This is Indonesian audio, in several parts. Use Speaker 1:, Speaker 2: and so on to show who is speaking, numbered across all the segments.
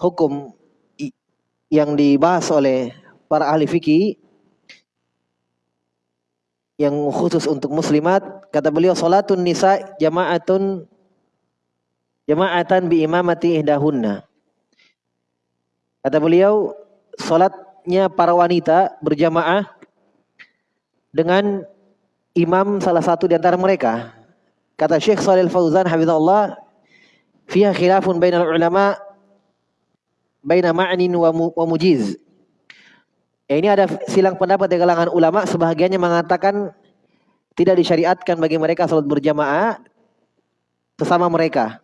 Speaker 1: hukum yang dibahas oleh para ahli fikih yang khusus untuk muslimat kata beliau salatun nisa jama'atun jama'atan bi imamati ihdahunna. Kata beliau salatnya para wanita berjamaah dengan imam salah satu di antara mereka. Kata Syekh Shalal Fauzan hafizallah fiha khilafun bainal ulama baina ma'nin wa, mu, wa mujiz. Ya, ini ada silang pendapat di kalangan ulama sebahagiannya mengatakan tidak disyariatkan bagi mereka salat berjamaah sesama mereka.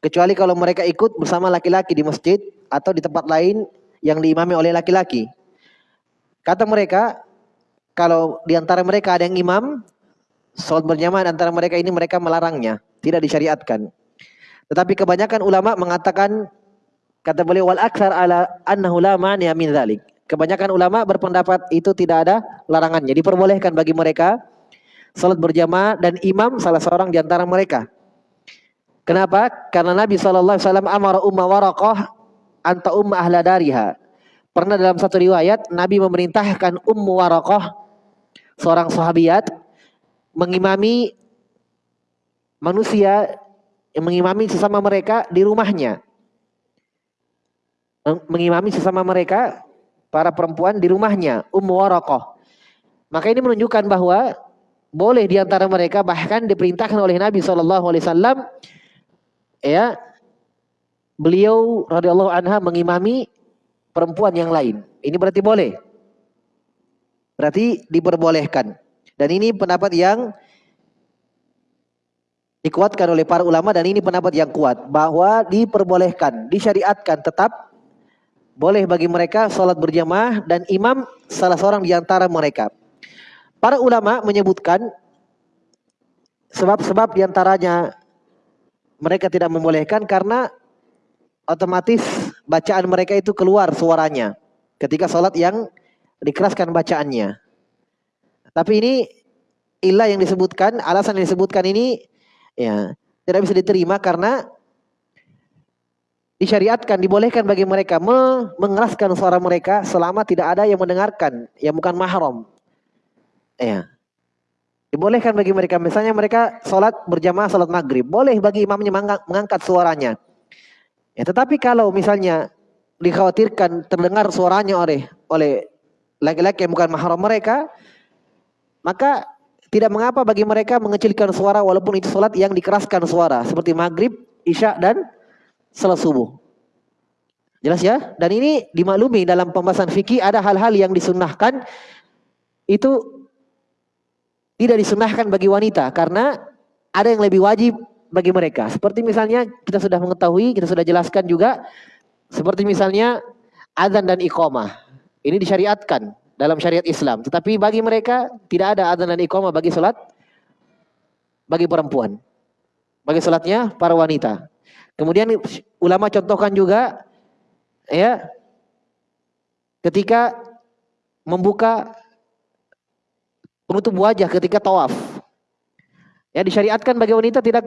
Speaker 1: Kecuali kalau mereka ikut bersama laki-laki di masjid atau di tempat lain yang diimami oleh laki-laki. Kata mereka, kalau di antara mereka ada yang imam, salat berjamaah antara mereka ini mereka melarangnya, tidak disyariatkan. Tetapi kebanyakan ulama mengatakan kata beliau wal aksar ala annahu la ma'niya min dzalik. Kebanyakan ulama berpendapat itu tidak ada larangannya, diperbolehkan bagi mereka salat berjamaah dan imam salah seorang di antara mereka. Kenapa? Karena Nabi sallallahu alaihi wasallam amara umma waraqah anta umma ahla dariha. Pernah dalam satu riwayat Nabi memerintahkan Ummu Waraqah seorang sahabiat mengimami manusia yang mengimami sesama mereka di rumahnya. Mengimami sesama mereka para perempuan di rumahnya, Ummu Waraqah. Maka ini menunjukkan bahwa boleh di antara mereka bahkan diperintahkan oleh Nabi Shallallahu alaihi wasallam ya beliau radhiyallahu anha mengimami perempuan yang lain. Ini berarti boleh. Berarti diperbolehkan. Dan ini pendapat yang dikuatkan oleh para ulama dan ini pendapat yang kuat bahwa diperbolehkan, disyariatkan tetap boleh bagi mereka sholat berjamaah dan imam salah seorang di antara mereka. Para ulama menyebutkan sebab-sebab di antaranya mereka tidak membolehkan karena otomatis bacaan mereka itu keluar suaranya ketika sholat yang dikeraskan bacaannya. Tapi ini ilah yang disebutkan, alasan yang disebutkan ini ya tidak bisa diterima karena disyariatkan, dibolehkan bagi mereka mengeraskan suara mereka selama tidak ada yang mendengarkan, yang bukan mahram. Ya. Dibolehkan bagi mereka, misalnya mereka sholat berjamaah sholat maghrib, boleh bagi imamnya mengangkat suaranya. Ya, tetapi kalau misalnya dikhawatirkan terdengar suaranya oleh oleh laki-laki yang bukan mahram mereka, maka tidak mengapa bagi mereka mengecilkan suara walaupun itu sholat yang dikeraskan suara. Seperti maghrib, isya dan salat subuh. Jelas ya? Dan ini dimaklumi dalam pembahasan fikih ada hal-hal yang disunnahkan itu tidak disunnahkan bagi wanita karena ada yang lebih wajib bagi mereka. Seperti misalnya kita sudah mengetahui, kita sudah jelaskan juga seperti misalnya azan dan iqamah. Ini disyariatkan dalam syariat Islam. Tetapi bagi mereka tidak ada adzan dan iqamah bagi salat bagi perempuan. Bagi salatnya para wanita. Kemudian ulama contohkan juga ya ketika membuka penutup wajah ketika tawaf. Ya disyariatkan bagi wanita tidak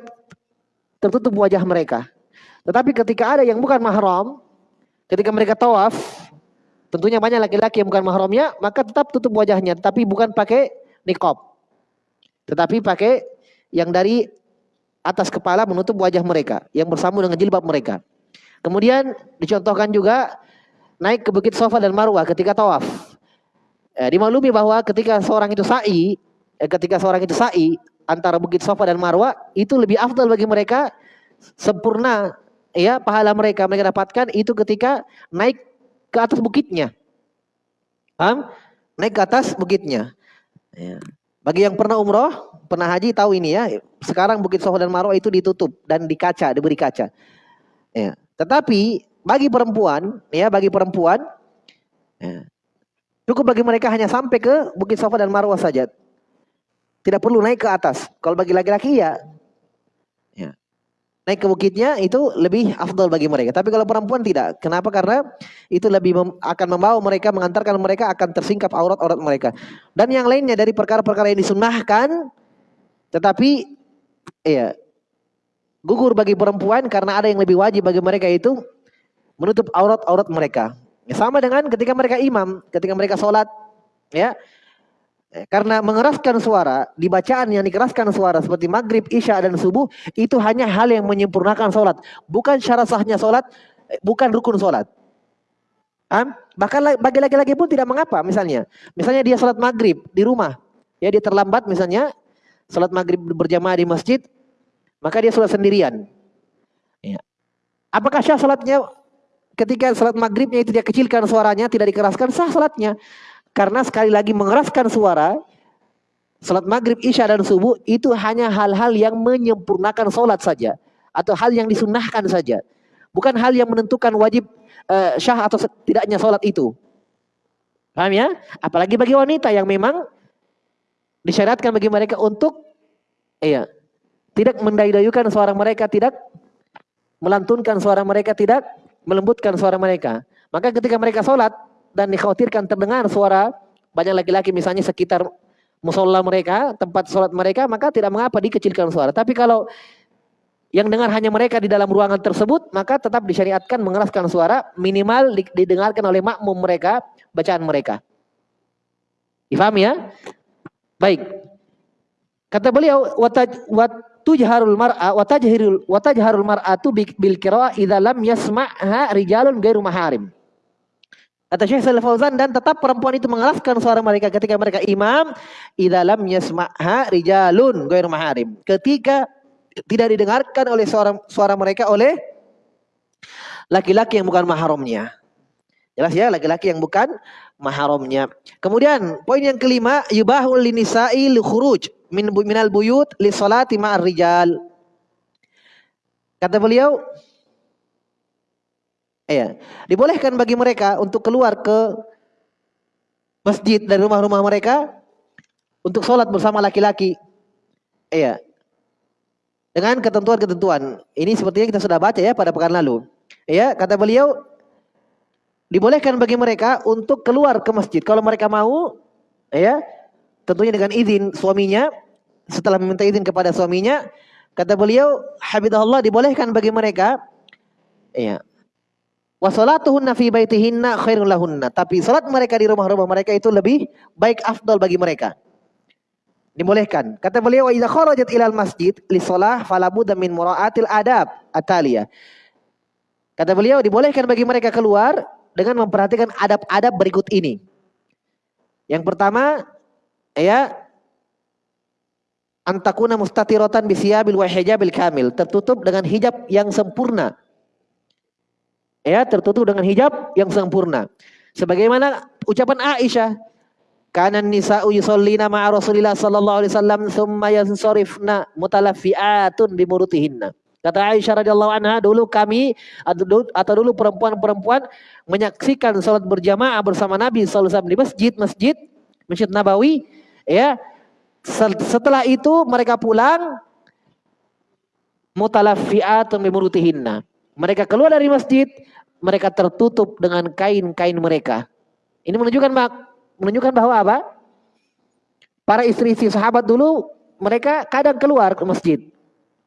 Speaker 1: tertutup wajah mereka. Tetapi ketika ada yang bukan mahram, ketika mereka tawaf, Tentunya banyak laki-laki yang bukan mahramnya, maka tetap tutup wajahnya, tapi bukan pakai niqab. Tetapi pakai yang dari atas kepala menutup wajah mereka, yang bersambung dengan jilbab mereka. Kemudian dicontohkan juga naik ke Bukit Sofa dan Marwah ketika tawaf. Eh, dimaklumi bahwa ketika seorang itu sa'i, eh, ketika seorang itu sa'i antara Bukit Sofa dan Marwah itu lebih afdal bagi mereka sempurna ya pahala mereka mereka dapatkan itu ketika naik ke atas bukitnya. Paham? Naik ke atas bukitnya. Ya. Bagi yang pernah umroh, pernah haji tahu ini ya. Sekarang Bukit Soho dan Marwah itu ditutup dan di kaca, diberi kaca. Ya. Tetapi bagi perempuan, ya bagi perempuan, ya, cukup bagi mereka hanya sampai ke Bukit Sofa dan Marwah saja. Tidak perlu naik ke atas. Kalau bagi laki-laki ya naik ke bukitnya itu lebih afdol bagi mereka. Tapi kalau perempuan tidak. Kenapa? Karena itu lebih mem akan membawa mereka, mengantarkan mereka akan tersingkap aurat-aurat mereka. Dan yang lainnya dari perkara-perkara yang disunnahkan, tetapi ya gugur bagi perempuan karena ada yang lebih wajib bagi mereka itu menutup aurat-aurat mereka. Ya, sama dengan ketika mereka imam, ketika mereka sholat, ya karena mengeraskan suara, di bacaan yang dikeraskan suara seperti maghrib, isya, dan subuh, itu hanya hal yang menyempurnakan sholat. Bukan syarat sahnya sholat, eh, bukan rukun sholat. Bahkan bagi laki-laki pun tidak mengapa misalnya. Misalnya dia sholat maghrib di rumah. Ya dia terlambat misalnya. Sholat maghrib berjamaah di masjid. Maka dia sholat sendirian. Ya. Apakah syah sholatnya ketika sholat maghribnya itu dia kecilkan suaranya, tidak dikeraskan, sah sholatnya. Karena sekali lagi mengeraskan suara, salat maghrib, isya dan subuh itu hanya hal-hal yang menyempurnakan salat saja. Atau hal yang disunnahkan saja. Bukan hal yang menentukan wajib uh, syah atau tidaknya salat itu. Paham ya? Apalagi bagi wanita yang memang disyariatkan bagi mereka untuk iya, tidak mendayuykan suara mereka, tidak melantunkan suara mereka, tidak melembutkan suara mereka. Maka ketika mereka sholat, dan dikhawatirkan terdengar suara banyak laki-laki misalnya sekitar musola mereka, tempat sholat mereka, maka tidak mengapa dikecilkan suara. Tapi kalau yang dengar hanya mereka di dalam ruangan tersebut, maka tetap disyariatkan mengeraskan suara minimal didengarkan oleh makmum mereka, bacaan mereka. Difahami ya? Baik. Kata beliau, watujharul mar'a watajharul watajharul mar'atu bil qira'ah idza lam yasma'ha rijalun ghairu maharim. Kata Syekh Salih Fauzan dan tetap perempuan itu mengeraskan suara mereka ketika mereka imam di dalam yasma'ha rijalun ghairu maharim. Ketika tidak didengarkan oleh suara suara mereka oleh laki-laki yang bukan mahramnya. Jelas ya, laki-laki yang bukan mahramnya. Kemudian poin yang kelima, yubahul linisa'i li khuruj min minal buyut li salati ma'ar rijal. Kata beliau, Iya. Dibolehkan bagi mereka untuk keluar ke masjid dari rumah-rumah mereka untuk sholat bersama laki-laki. Iya. Dengan ketentuan-ketentuan. Ini sepertinya kita sudah baca ya pada pekan lalu. Iya, kata beliau dibolehkan bagi mereka untuk keluar ke masjid kalau mereka mau ya tentunya dengan izin suaminya setelah meminta izin kepada suaminya kata beliau habibullah dibolehkan bagi mereka ya Wa salatuhunna fi baitihinna khairul lahunna. Tapi salat mereka di rumah-rumah mereka itu lebih baik afdal bagi mereka. Dibolehkan. Kata beliau, "Wa idza kharajat ilal masjid li shalah fala budda min mura'atil adab atalia." Kata beliau, dibolehkan bagi mereka keluar dengan memperhatikan adab-adab berikut ini. Yang pertama, ya antakuna mustatiratan bisiyabil wa hijabil kamil, tertutup dengan hijab yang sempurna ya tertutup dengan hijab yang sempurna. Sebagaimana ucapan Aisyah, kanan nisa'u yusallina ma'a Rasulillah sallallahu alaihi wasallam thumma yansarifna mutalaffiatun bimurutihinna. Kata Aisyah radhiyallahu anha, dulu kami atau dulu perempuan-perempuan menyaksikan salat berjamaah bersama Nabi sallallahu alaihi wasallam di masjid, masjid, Masjid Nabawi, ya. Setelah itu mereka pulang mutalaffiatun bimurutihinna. Mereka keluar dari masjid, mereka tertutup dengan kain-kain mereka. Ini menunjukkan menunjukkan bahwa apa? Para istri-istri sahabat dulu mereka kadang keluar ke masjid,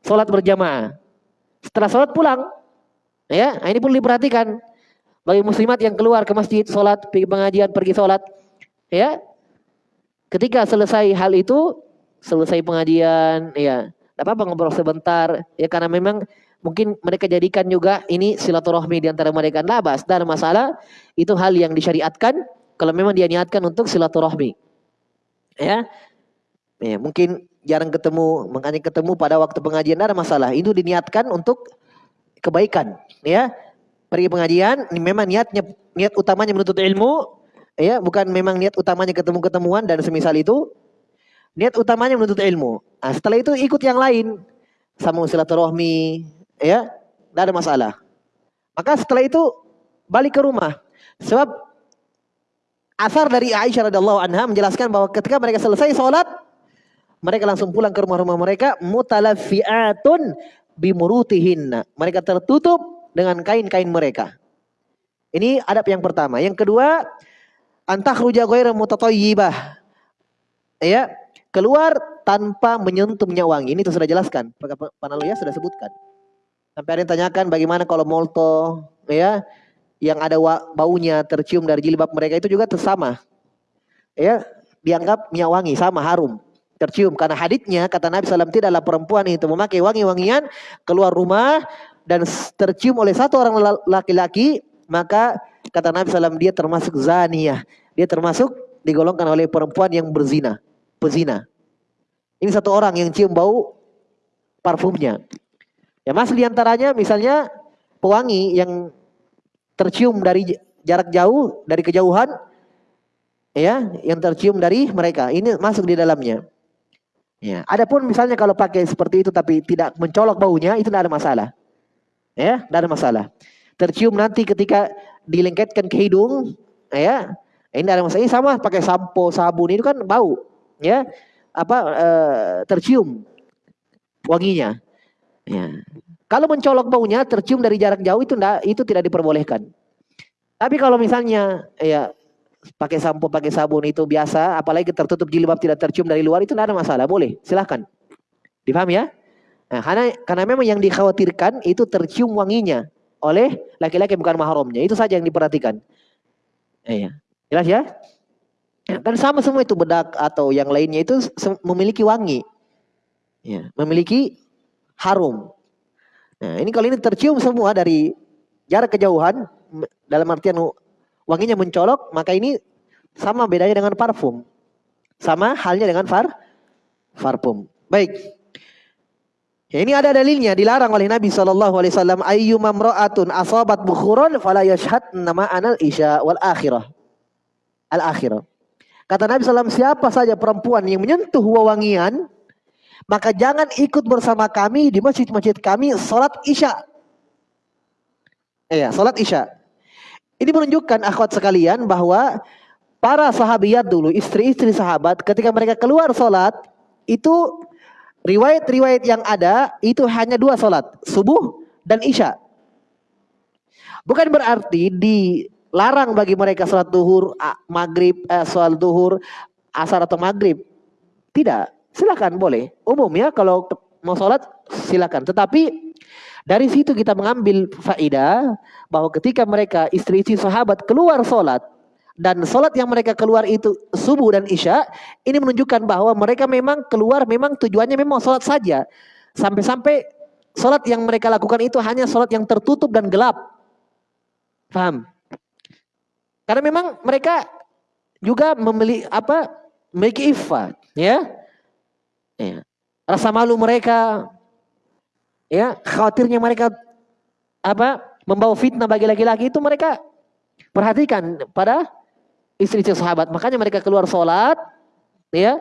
Speaker 1: sholat berjamaah. Setelah sholat pulang, ya, nah ini perlu diperhatikan bagi muslimat yang keluar ke masjid, sholat, pergi pengajian, pergi sholat, ya. Ketika selesai hal itu, selesai pengajian, ya, apa-apa ngobrol sebentar, ya karena memang Mungkin mereka jadikan juga ini silaturahmi di antara mereka. Labas dan masalah itu hal yang disyariatkan kalau memang dia niatkan untuk silaturahmi. Ya. Ya, mungkin jarang ketemu, makanya ketemu pada waktu pengajian ada masalah. Itu diniatkan untuk kebaikan, ya. Pergi pengajian ini memang niatnya niat utamanya menuntut ilmu, ya, bukan memang niat utamanya ketemu-ketemuan dan semisal itu. Niat utamanya menuntut ilmu. Nah, setelah itu ikut yang lain. Sama silaturahmi, ya, tidak ada masalah. Maka setelah itu balik ke rumah. Sebab asar dari Aisyah radhiallahu anha menjelaskan bahwa ketika mereka selesai sholat, mereka langsung pulang ke rumah-rumah mereka mutalafiatun bimurutihinna. Mereka tertutup dengan kain-kain mereka. Ini adab yang pertama. Yang kedua, antakhruja ghairu mutatayyibah. Ya, keluar tanpa menyentuh minyak wangi. Ini sudah jelaskan. Panaluya sudah sebutkan. Sampai ada yang tanyakan bagaimana kalau molto ya yang ada baunya tercium dari jilbab mereka itu juga tersama. Ya, dianggap minyak wangi sama harum. Tercium karena haditnya kata Nabi SAW tidaklah perempuan itu memakai wangi-wangian keluar rumah dan tercium oleh satu orang laki-laki maka kata Nabi SAW dia termasuk zaniyah. Dia termasuk digolongkan oleh perempuan yang berzina pezina. Ini satu orang yang cium bau parfumnya ya masih di antaranya misalnya pewangi yang tercium dari jarak jauh dari kejauhan ya yang tercium dari mereka ini masuk di dalamnya Ya, adapun misalnya kalau pakai seperti itu tapi tidak mencolok baunya itu tidak ada masalah. Ya, tidak ada masalah. Tercium nanti ketika dilengketkan ke hidung, ya, ini ada masalah. Ini sama pakai sampo, sabun itu kan bau, ya, apa e, tercium wanginya. Ya. Kalau mencolok baunya tercium dari jarak jauh itu tidak itu tidak diperbolehkan. Tapi kalau misalnya ya pakai sampo, pakai sabun itu biasa, apalagi tertutup jilbab tidak tercium dari luar itu tidak ada masalah, boleh, silahkan. Dipahami ya? Nah, karena karena memang yang dikhawatirkan itu tercium wanginya oleh laki-laki bukan mahramnya. Itu saja yang diperhatikan. Iya. Jelas ya? Dan sama semua itu bedak atau yang lainnya itu memiliki wangi. Ya, memiliki harum. Nah, ini kalau ini tercium semua dari jarak kejauhan dalam artian wanginya mencolok, maka ini sama bedanya dengan parfum. Sama halnya dengan far parfum. Baik. Ya, ini ada dalilnya dilarang oleh Nabi Shallallahu Alaihi Wasallam ayyuma mra'atun asabat bukhuron fala yashhad nama anal isya wal akhirah al akhirah. Kata Nabi SAW siapa saja perempuan yang menyentuh wewangian maka jangan ikut bersama kami di masjid-masjid kami salat isya. Iya, salat isya. Ini menunjukkan akhwat sekalian bahwa para sahabiat dulu, istri-istri sahabat ketika mereka keluar sholat, itu riwayat-riwayat yang ada itu hanya dua sholat, subuh dan isya. Bukan berarti dilarang bagi mereka sholat duhur, maghrib, eh, sholat duhur, asar atau maghrib. Tidak, silakan boleh. Umum ya kalau mau sholat silakan. Tetapi dari situ kita mengambil faidah bahwa ketika mereka istri-istri sahabat keluar sholat dan sholat yang mereka keluar itu subuh dan isya, ini menunjukkan bahwa mereka memang keluar memang tujuannya memang sholat saja. Sampai-sampai sholat yang mereka lakukan itu hanya sholat yang tertutup dan gelap. Paham? Karena memang mereka juga memiliki apa? Memiliki iffah, ya. Ya. Rasa malu mereka, ya khawatirnya mereka apa membawa fitnah bagi laki-laki itu mereka perhatikan pada istri-istri sahabat. Makanya mereka keluar sholat ya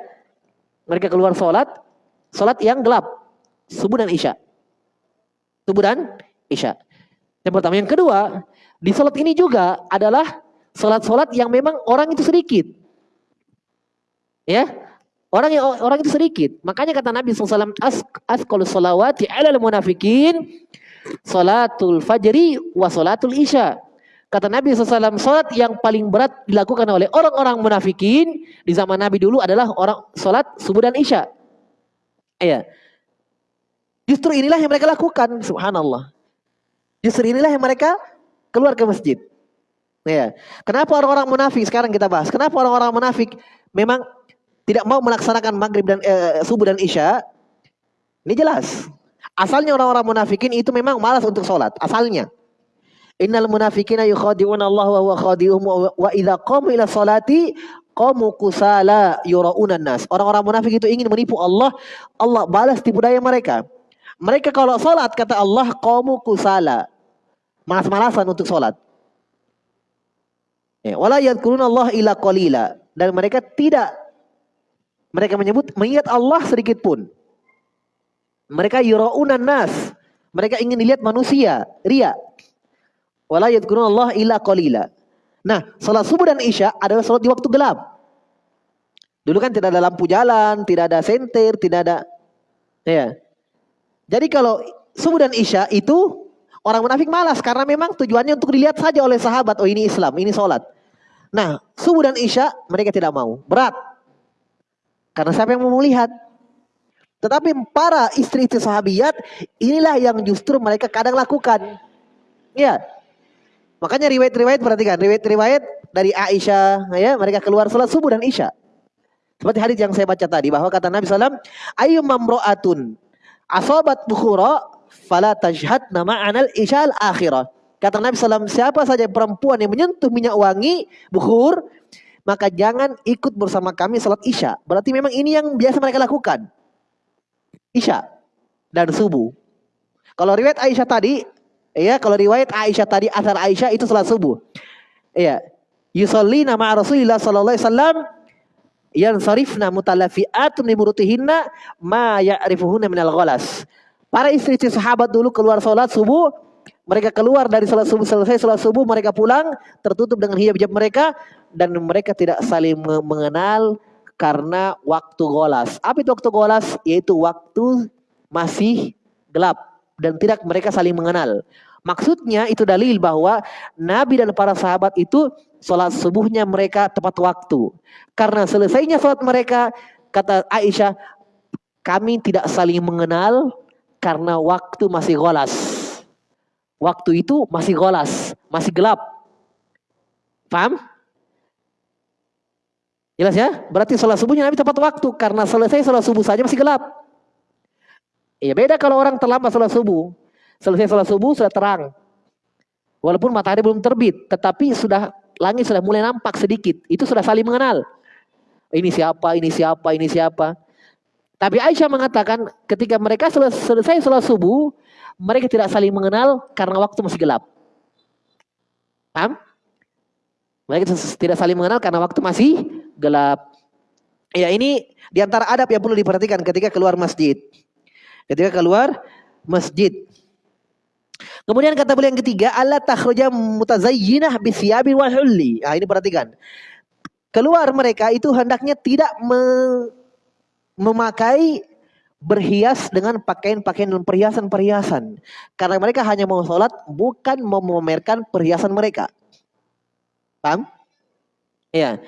Speaker 1: mereka keluar sholat sholat yang gelap subuh dan isya. Subuh dan isya. Yang pertama. Yang kedua di sholat ini juga adalah sholat-sholat yang memang orang itu sedikit. Ya Orang yang orang itu sedikit. Makanya kata Nabi SAW, as asqal salawati alal munafikin salatul fajri wa salatul isya. Kata Nabi SAW, salat yang paling berat dilakukan oleh orang-orang munafikin di zaman Nabi dulu adalah orang salat subuh dan isya. Iya. Justru inilah yang mereka lakukan, subhanallah. Justru inilah yang mereka keluar ke masjid. Ya. Kenapa orang-orang munafik sekarang kita bahas? Kenapa orang-orang munafik memang tidak mau melaksanakan maghrib dan eh, subuh dan isya, ini jelas. Asalnya orang-orang munafikin itu memang malas untuk sholat. Asalnya. Innal munafikina yukhadi'una Allah wa huwa khadi'uhum wa idza qamu ila salati qamu kusala yura'una nas. Orang-orang munafik itu ingin menipu Allah, Allah balas tipu daya mereka. Mereka kalau sholat kata Allah qamu kusala. Malas-malasan untuk sholat. Ya, wala yadkuruna Allah ila qalila dan mereka tidak mereka menyebut mengingat Allah sedikit pun. Mereka yuraunan nas. Mereka ingin dilihat manusia, ria. Wala Allah illa qalila. Nah, salat subuh dan isya adalah salat di waktu gelap. Dulu kan tidak ada lampu jalan, tidak ada senter, tidak ada ya. Jadi kalau subuh dan isya itu orang munafik malas karena memang tujuannya untuk dilihat saja oleh sahabat, oh ini Islam, ini salat. Nah, subuh dan isya mereka tidak mau, berat. Karena siapa yang mau melihat? Tetapi para istri-istri sahabiat inilah yang justru mereka kadang lakukan. Ya. Makanya riwayat-riwayat perhatikan, riwayat-riwayat dari Aisyah ya, mereka keluar salat subuh dan Isya. Seperti hadis yang saya baca tadi bahwa kata Nabi SAW, ayu mamro'atun asobat bukhura fala nama anal isyal akhirah. Kata Nabi SAW, siapa saja perempuan yang menyentuh minyak wangi, bukhur, maka jangan ikut bersama kami salat isya. Berarti memang ini yang biasa mereka lakukan. Isya dan subuh. Kalau riwayat Aisyah tadi, ya kalau riwayat Aisyah tadi asal Aisyah itu salat subuh. Iya. Yusolli nama Rasulullah sallallahu alaihi wasallam yang sarifna mutalafiatun limurutihinna ma ya'rifuhunna minal ghalas. Para istri-istri sahabat dulu keluar salat subuh, mereka keluar dari salat subuh selesai salat subuh mereka pulang tertutup dengan hijab-hijab mereka dan mereka tidak saling mengenal karena waktu golas. Apa itu waktu golas? Yaitu waktu masih gelap dan tidak mereka saling mengenal. Maksudnya itu dalil bahwa Nabi dan para sahabat itu sholat subuhnya mereka tepat waktu. Karena selesainya sholat mereka, kata Aisyah, kami tidak saling mengenal karena waktu masih golas. Waktu itu masih golas, masih gelap. Paham? Jelas ya? Berarti sholat subuhnya Nabi tepat waktu. Karena selesai sholat subuh saja masih gelap. Iya beda kalau orang terlambat sholat subuh. Selesai sholat subuh sudah terang. Walaupun matahari belum terbit. Tetapi sudah langit sudah mulai nampak sedikit. Itu sudah saling mengenal. Ini siapa, ini siapa, ini siapa. Tapi Aisyah mengatakan ketika mereka selesai sholat subuh. Mereka tidak saling mengenal karena waktu masih gelap. Paham? Mereka tidak saling mengenal karena waktu masih gelap. Ya ini di antara adab yang perlu diperhatikan ketika keluar masjid. Ketika keluar masjid. Kemudian kata beliau yang ketiga, Allah takhruja mutazayyinah bisyabin wa hulli. Nah, ini perhatikan. Keluar mereka itu hendaknya tidak me memakai berhias dengan pakaian-pakaian dan perhiasan-perhiasan. Karena mereka hanya mau sholat, bukan memamerkan perhiasan mereka. Paham? Ya.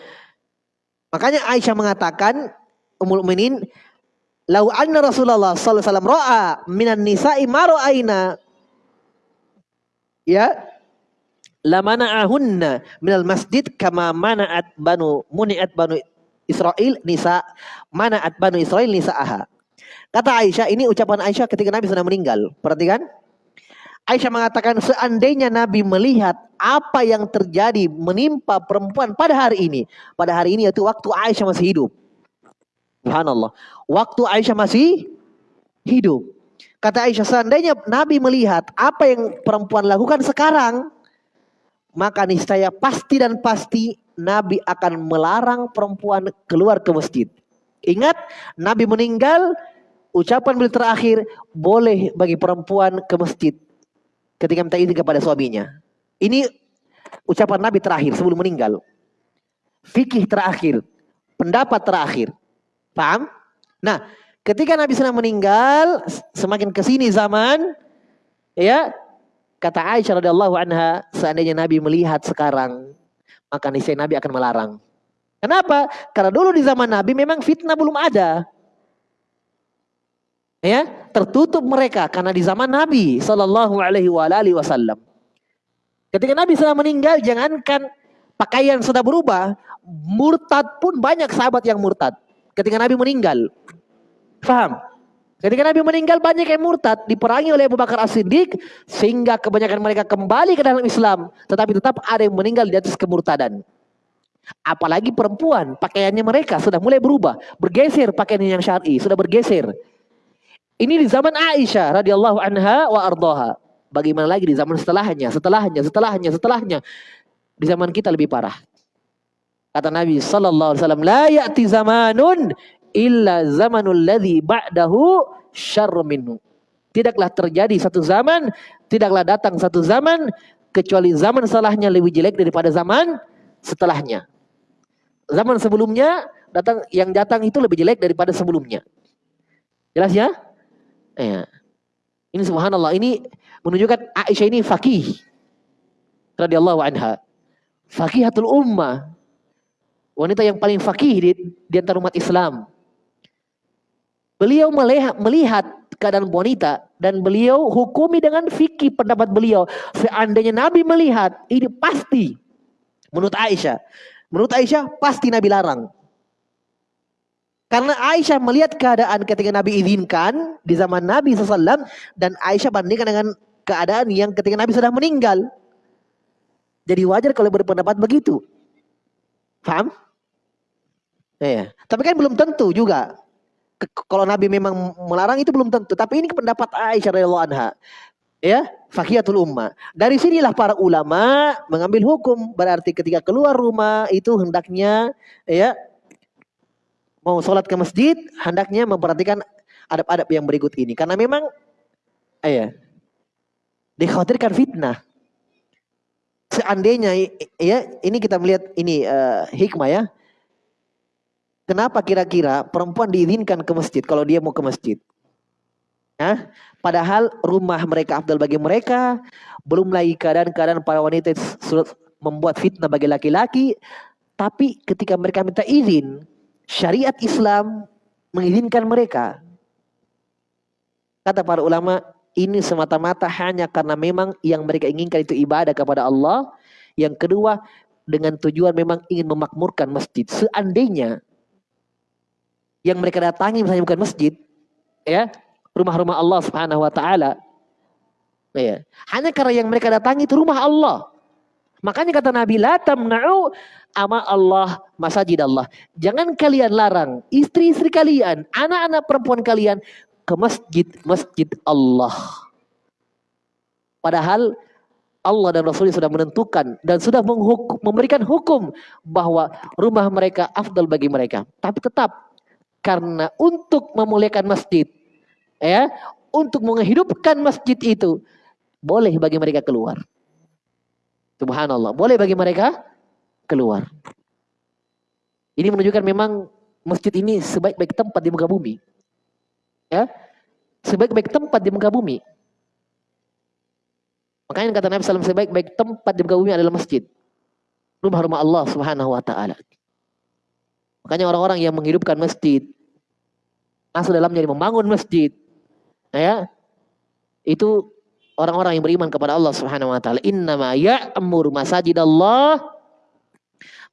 Speaker 1: Makanya Aisyah mengatakan Ummul Mukminin, "Lau anna Rasulullah sallallahu alaihi wasallam ra'a minan nisa'i ma ra'aina." Ya. La mana'ahunna minal masjid kama mana'at banu muni'at banu Israel nisa mana'at banu Israel nisa'aha. Kata Aisyah, ini ucapan Aisyah ketika Nabi sudah meninggal. Perhatikan. Aisyah mengatakan seandainya Nabi melihat apa yang terjadi menimpa perempuan pada hari ini. Pada hari ini yaitu waktu Aisyah masih hidup. Subhanallah. Waktu Aisyah masih hidup. Kata Aisyah seandainya Nabi melihat apa yang perempuan lakukan sekarang. Maka niscaya pasti dan pasti Nabi akan melarang perempuan keluar ke masjid. Ingat Nabi meninggal ucapan beliau terakhir boleh bagi perempuan ke masjid ketika minta izin kepada suaminya. Ini ucapan Nabi terakhir sebelum meninggal. Fikih terakhir, pendapat terakhir. Paham? Nah, ketika Nabi sedang meninggal, semakin ke sini zaman, ya, kata Aisyah radhiyallahu anha, seandainya Nabi melihat sekarang, maka niscaya Nabi akan melarang. Kenapa? Karena dulu di zaman Nabi memang fitnah belum ada. Ya, tertutup mereka karena di zaman Nabi Shallallahu Alaihi Wasallam. Ketika Nabi sudah meninggal, jangankan pakaian sudah berubah, murtad pun banyak sahabat yang murtad. Ketika Nabi meninggal, paham? Ketika Nabi meninggal banyak yang murtad diperangi oleh Abu Bakar As-Siddiq sehingga kebanyakan mereka kembali ke dalam Islam, tetapi tetap ada yang meninggal di atas kemurtadan. Apalagi perempuan, pakaiannya mereka sudah mulai berubah, bergeser pakaian yang syar'i, sudah bergeser. Ini di zaman Aisyah radhiyallahu anha wa ardoha. Bagaimana lagi di zaman setelahnya, setelahnya, setelahnya, setelahnya. Di zaman kita lebih parah. Kata Nabi sallallahu alaihi wasallam, "La ya'ti zamanun illa zamanul ladzi ba'dahu syarr minhu." Tidaklah terjadi satu zaman, tidaklah datang satu zaman kecuali zaman setelahnya lebih jelek daripada zaman setelahnya. Zaman sebelumnya datang yang datang itu lebih jelek daripada sebelumnya. Jelas ya? Ya. Ini subhanallah, ini menunjukkan Aisyah ini fakih. Radiyallahu anha. Fakihatul ummah. Wanita yang paling fakih di, di antara umat Islam. Beliau melihat, melihat keadaan wanita dan beliau hukumi dengan fikih pendapat beliau. Seandainya Nabi melihat ini pasti menurut Aisyah. Menurut Aisyah pasti Nabi larang. Karena Aisyah melihat keadaan ketika Nabi izinkan di zaman Nabi SAW dan Aisyah bandingkan dengan keadaan yang ketika Nabi sudah meninggal. Jadi wajar kalau berpendapat begitu. Paham? Iya. Tapi kan belum tentu juga. Kalau Nabi memang melarang itu belum tentu. Tapi ini pendapat Aisyah radhiyallahu anha. Ya, fakiyatul ummah. Dari sinilah para ulama mengambil hukum. Berarti ketika keluar rumah itu hendaknya ya mau sholat ke masjid, hendaknya memperhatikan adab-adab yang berikut ini. Karena memang, ya, dikhawatirkan fitnah. Seandainya, ya, ini kita melihat ini uh, hikmah ya. Kenapa kira-kira perempuan diizinkan ke masjid kalau dia mau ke masjid? Nah, padahal rumah mereka afdal bagi mereka, belum lagi keadaan-keadaan para wanita membuat fitnah bagi laki-laki, tapi ketika mereka minta izin, syariat Islam mengizinkan mereka. Kata para ulama, ini semata-mata hanya karena memang yang mereka inginkan itu ibadah kepada Allah. Yang kedua, dengan tujuan memang ingin memakmurkan masjid. Seandainya yang mereka datangi misalnya bukan masjid, ya, rumah-rumah Allah Subhanahu wa taala. Ya. Hanya karena yang mereka datangi itu rumah Allah. Makanya kata Nabi, la tamna'u ama Allah masajid Allah. Jangan kalian larang istri-istri kalian, anak-anak perempuan kalian ke masjid-masjid Allah. Padahal Allah dan Rasulnya sudah menentukan dan sudah menghukum, memberikan hukum bahwa rumah mereka afdal bagi mereka. Tapi tetap karena untuk memuliakan masjid, ya, untuk menghidupkan masjid itu boleh bagi mereka keluar. Subhanallah. Boleh bagi mereka keluar. Ini menunjukkan memang masjid ini sebaik-baik tempat di muka bumi. Ya. Sebaik-baik tempat di muka bumi. Makanya kata Nabi SAW sebaik-baik tempat di muka bumi adalah masjid. Rumah-rumah Allah Subhanahu wa taala. Makanya orang-orang yang menghidupkan masjid masuk dalamnya membangun masjid. Ya. Itu orang-orang yang beriman kepada Allah Subhanahu wa taala. Innama ya'mur masajidallah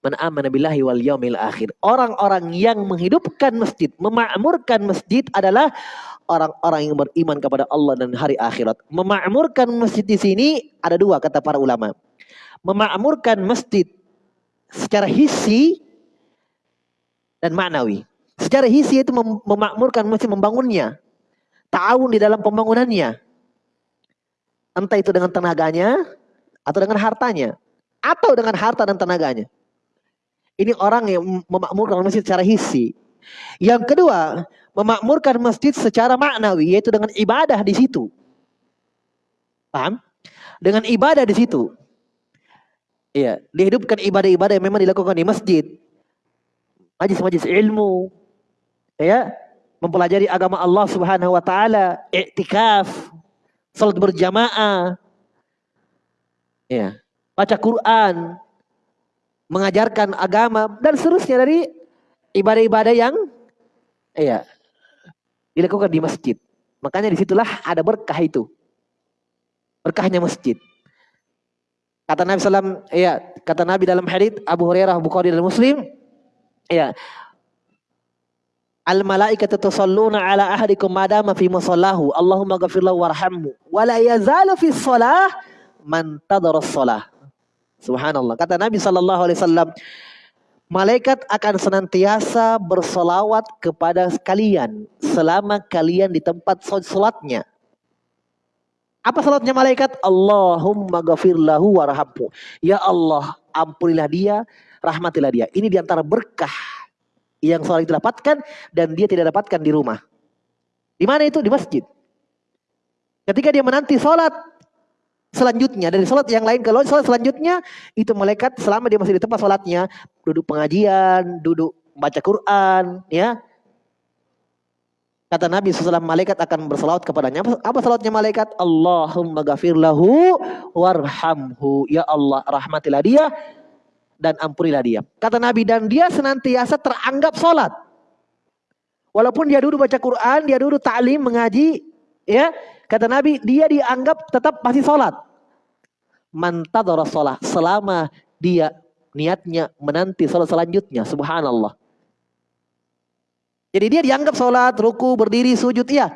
Speaker 1: man amana billahi wal yaumil akhir. Orang-orang yang menghidupkan masjid, memakmurkan masjid adalah orang-orang yang beriman kepada Allah dan hari akhirat. Memakmurkan masjid di sini ada dua kata para ulama. Memakmurkan masjid secara hissi dan maknawi. Secara hissi itu memakmurkan masjid membangunnya. Ta'awun di dalam pembangunannya. Entah itu dengan tenaganya atau dengan hartanya. Atau dengan harta dan tenaganya. Ini orang yang memakmurkan masjid secara hisi. Yang kedua, memakmurkan masjid secara maknawi, yaitu dengan ibadah di situ. Paham? Dengan ibadah di situ. Iya, dihidupkan ibadah-ibadah yang memang dilakukan di masjid. Majlis-majlis ilmu. Ya, mempelajari agama Allah Subhanahu wa taala, i'tikaf, salat berjamaah, ya, baca Quran, mengajarkan agama dan seterusnya dari ibadah-ibadah yang ya dilakukan di masjid. Makanya di situlah ada berkah itu. Berkahnya masjid. Kata Nabi SAW, ya, kata Nabi dalam hadits Abu Hurairah, Bukhari dan Muslim, ya, Al malaikatu tusalluna ala ahadikum madama fi musallahu. Allahumma ghafir lahu warhamhu. Wa la yazalu fi shalah man tadara shalah. Subhanallah. Kata Nabi sallallahu alaihi wasallam, malaikat akan senantiasa bersolawat kepada kalian selama kalian di tempat salatnya. Apa salatnya malaikat? Allahumma ghafir lahu warhamhu. Ya Allah, ampunilah dia, rahmatilah dia. Ini di antara berkah yang seorang itu dapatkan dan dia tidak dapatkan di rumah. Di mana itu? Di masjid. Ketika dia menanti sholat selanjutnya dari sholat yang lain ke sholat selanjutnya itu malaikat selama dia masih di tempat sholatnya duduk pengajian, duduk baca Quran, ya. Kata Nabi SAW, malaikat akan bersalawat kepadanya. Apa salawatnya malaikat? Allahumma gafir lahu warhamhu. Ya Allah, rahmatilah dia dan ampunilah dia. Kata Nabi dan dia senantiasa teranggap sholat. Walaupun dia dulu baca Quran, dia dulu ta'lim, mengaji, ya. Kata Nabi, dia dianggap tetap masih sholat. Mantadara sholat. Selama dia niatnya menanti sholat selanjutnya. Subhanallah. Jadi dia dianggap sholat, ruku, berdiri, sujud, iya.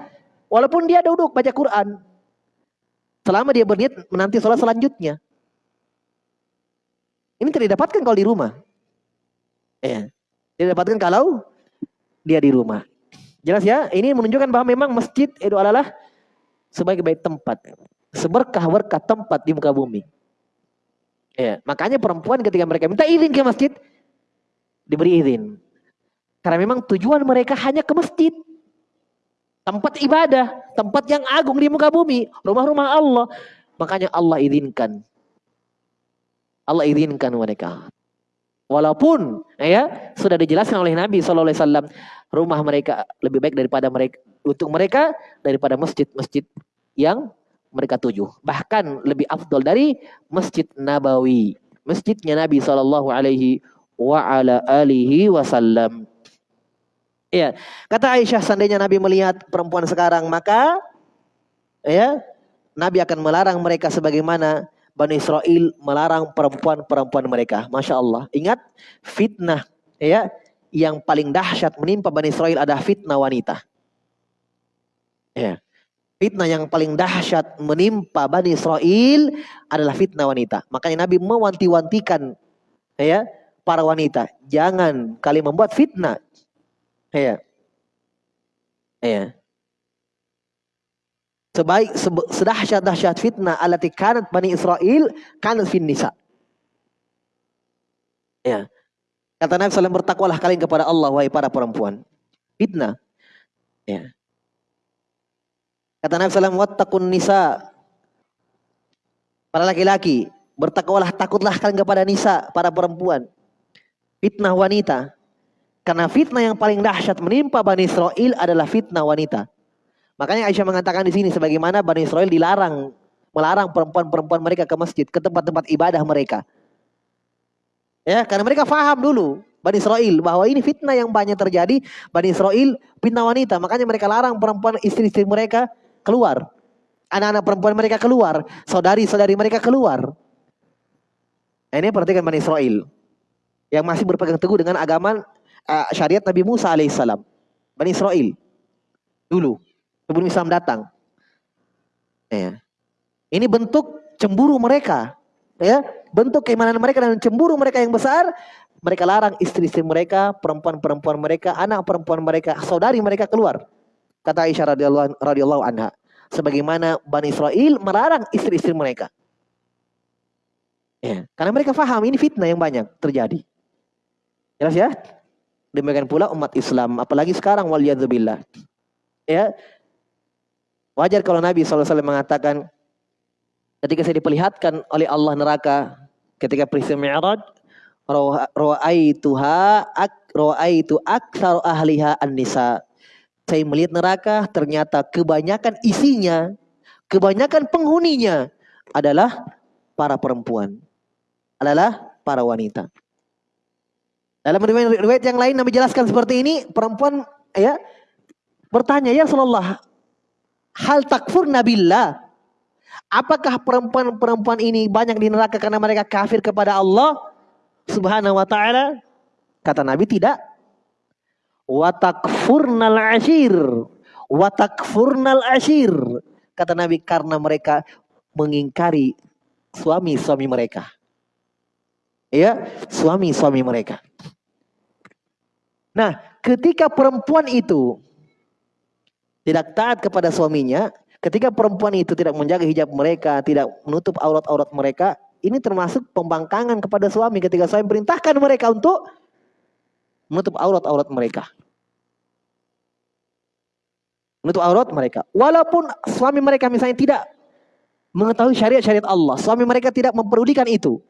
Speaker 1: Walaupun dia duduk baca Quran. Selama dia berniat menanti sholat selanjutnya. Ini tidak didapatkan kalau di rumah. Ya. Tidak didapatkan kalau dia di rumah. Jelas ya? Ini menunjukkan bahwa memang masjid itu adalah sebagai baik tempat. Seberkah-berkah tempat di muka bumi. Ya, makanya perempuan ketika mereka minta izin ke masjid, diberi izin. Karena memang tujuan mereka hanya ke masjid. Tempat ibadah, tempat yang agung di muka bumi, rumah-rumah Allah. Makanya Allah izinkan. Allah izinkan mereka. Walaupun ya sudah dijelaskan oleh Nabi SAW rumah mereka lebih baik daripada mereka untuk mereka daripada masjid-masjid yang mereka tuju. Bahkan lebih afdol dari Masjid Nabawi, masjidnya Nabi Shallallahu Alaihi wa ala alihi wasallam. Ya, kata Aisyah seandainya Nabi melihat perempuan sekarang maka ya Nabi akan melarang mereka sebagaimana Bani Israel melarang perempuan-perempuan mereka. Masya Allah. Ingat fitnah ya yang paling dahsyat menimpa Bani Israel adalah fitnah wanita. Ya. Fitnah yang paling dahsyat menimpa Bani Israel adalah fitnah wanita. Makanya Nabi mewanti-wantikan ya para wanita, jangan kalian membuat fitnah. Ya. Ya sebaik sedahsyat dahsyat fitnah alati kanat bani Israel kanat fin nisa. Ya. Kata Nabi SAW bertakwalah kalian kepada Allah wahai para perempuan. Fitnah. Ya. Kata Nabi SAW wattaqun nisa. Para laki-laki bertakwalah takutlah kalian kepada nisa para perempuan. Fitnah wanita. Karena fitnah yang paling dahsyat menimpa Bani Israel adalah fitnah wanita. Makanya Aisyah mengatakan di sini sebagaimana Bani Israel dilarang melarang perempuan-perempuan mereka ke masjid, ke tempat-tempat ibadah mereka. Ya, karena mereka faham dulu Bani Israel bahwa ini fitnah yang banyak terjadi. Bani Israel fitnah wanita, makanya mereka larang perempuan istri-istri mereka keluar. Anak-anak perempuan mereka keluar, saudari-saudari mereka keluar. Nah, ini perhatikan Bani Israel yang masih berpegang teguh dengan agama uh, syariat Nabi Musa alaihissalam. Bani Israel dulu sebelum Islam datang. Ya. Ini bentuk cemburu mereka. Ya, bentuk keimanan mereka dan cemburu mereka yang besar, mereka larang istri-istri mereka, perempuan-perempuan mereka, anak perempuan mereka, saudari mereka keluar. Kata Aisyah radhiyallahu radhiyallahu anha, sebagaimana Bani Israel melarang istri-istri mereka. Ya, karena mereka faham ini fitnah yang banyak terjadi. Jelas ya? Demikian pula umat Islam, apalagi sekarang waliyadzubillah. Ya, Wajar kalau Nabi SAW mengatakan ketika saya diperlihatkan oleh Allah neraka ketika peristiwa Mi'raj ra'aituha ak ra'aitu ahliha an-nisa. Saya melihat neraka ternyata kebanyakan isinya, kebanyakan penghuninya adalah para perempuan. Adalah para wanita. Dalam riwayat yang lain Nabi jelaskan seperti ini, perempuan ya bertanya, "Ya Rasulullah, hal takfur nabillah. Apakah perempuan-perempuan ini banyak di neraka karena mereka kafir kepada Allah Subhanahu wa taala? Kata Nabi tidak. Wa takfurnal ashir. Wa takfurnal ashir. Kata Nabi karena mereka mengingkari suami-suami mereka. Ya, suami-suami mereka. Nah, ketika perempuan itu tidak taat kepada suaminya, ketika perempuan itu tidak menjaga hijab mereka, tidak menutup aurat-aurat mereka, ini termasuk pembangkangan kepada suami ketika suami perintahkan mereka untuk menutup aurat-aurat mereka. Menutup aurat mereka. Walaupun suami mereka misalnya tidak mengetahui syariat-syariat Allah, suami mereka tidak mempedulikan itu.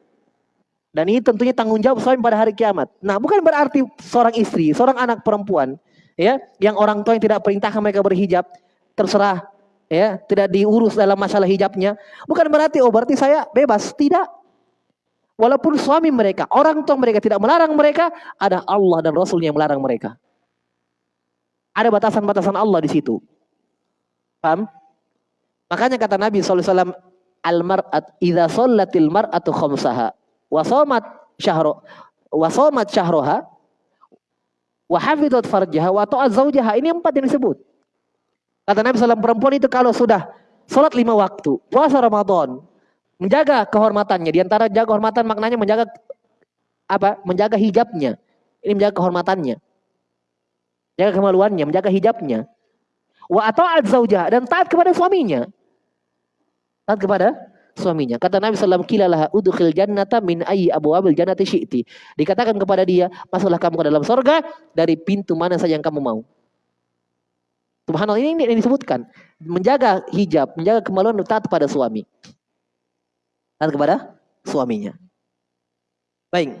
Speaker 1: Dan ini tentunya tanggung jawab suami pada hari kiamat. Nah, bukan berarti seorang istri, seorang anak perempuan ya yang orang tua yang tidak perintahkan mereka berhijab terserah. Ya tidak diurus dalam masalah hijabnya. Bukan berarti oh berarti saya bebas. Tidak. Walaupun suami mereka orang tua mereka tidak melarang mereka ada Allah dan Rasulnya yang melarang mereka. Ada batasan-batasan Allah di situ. Paham? Makanya kata Nabi SAW, Al-mar'at idza shallatil mar'atu khamsaha wa shamat syahro wa syahroha wa hafizat farjaha wa ta'at zaujaha. Ini empat yang disebut. Kata Nabi SAW, perempuan itu kalau sudah sholat lima waktu, puasa Ramadan, menjaga kehormatannya. Di antara jaga kehormatan maknanya menjaga apa? Menjaga hijabnya. Ini menjaga kehormatannya. Jaga kemaluannya, menjaga hijabnya. Wa ata'at zaujaha dan taat kepada suaminya. Taat kepada suaminya. Kata Nabi SAW, kilalah udkhil jannata min ayyi abwabil jannati syi'ti. Dikatakan kepada dia, masuklah kamu ke dalam surga dari pintu mana saja yang kamu mau. Subhanallah ini, ini disebutkan. Menjaga hijab, menjaga kemaluan taat kepada suami. Taat kepada suaminya. Baik.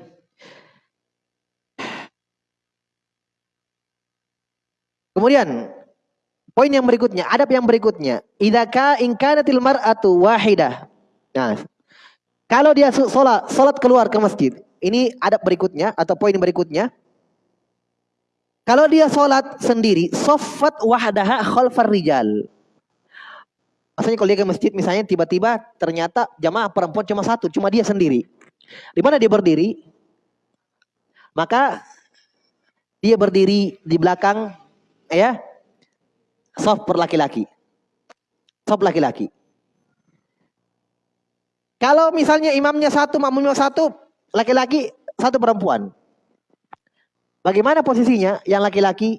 Speaker 1: Kemudian Poin yang berikutnya, adab yang berikutnya. Idza inkanatil mar'atu wahidah. Nah, kalau dia sholat, sholat keluar ke masjid. Ini adab berikutnya atau poin berikutnya. Kalau dia sholat sendiri, sofat wahdaha khalfar rijal. Maksudnya kalau dia ke masjid misalnya tiba-tiba ternyata jamaah perempuan cuma satu, cuma dia sendiri. Di mana dia berdiri? Maka dia berdiri di belakang ya soft per laki-laki. Soft laki-laki. Kalau misalnya imamnya satu, makmumnya satu, laki-laki, satu perempuan. Bagaimana posisinya yang laki-laki?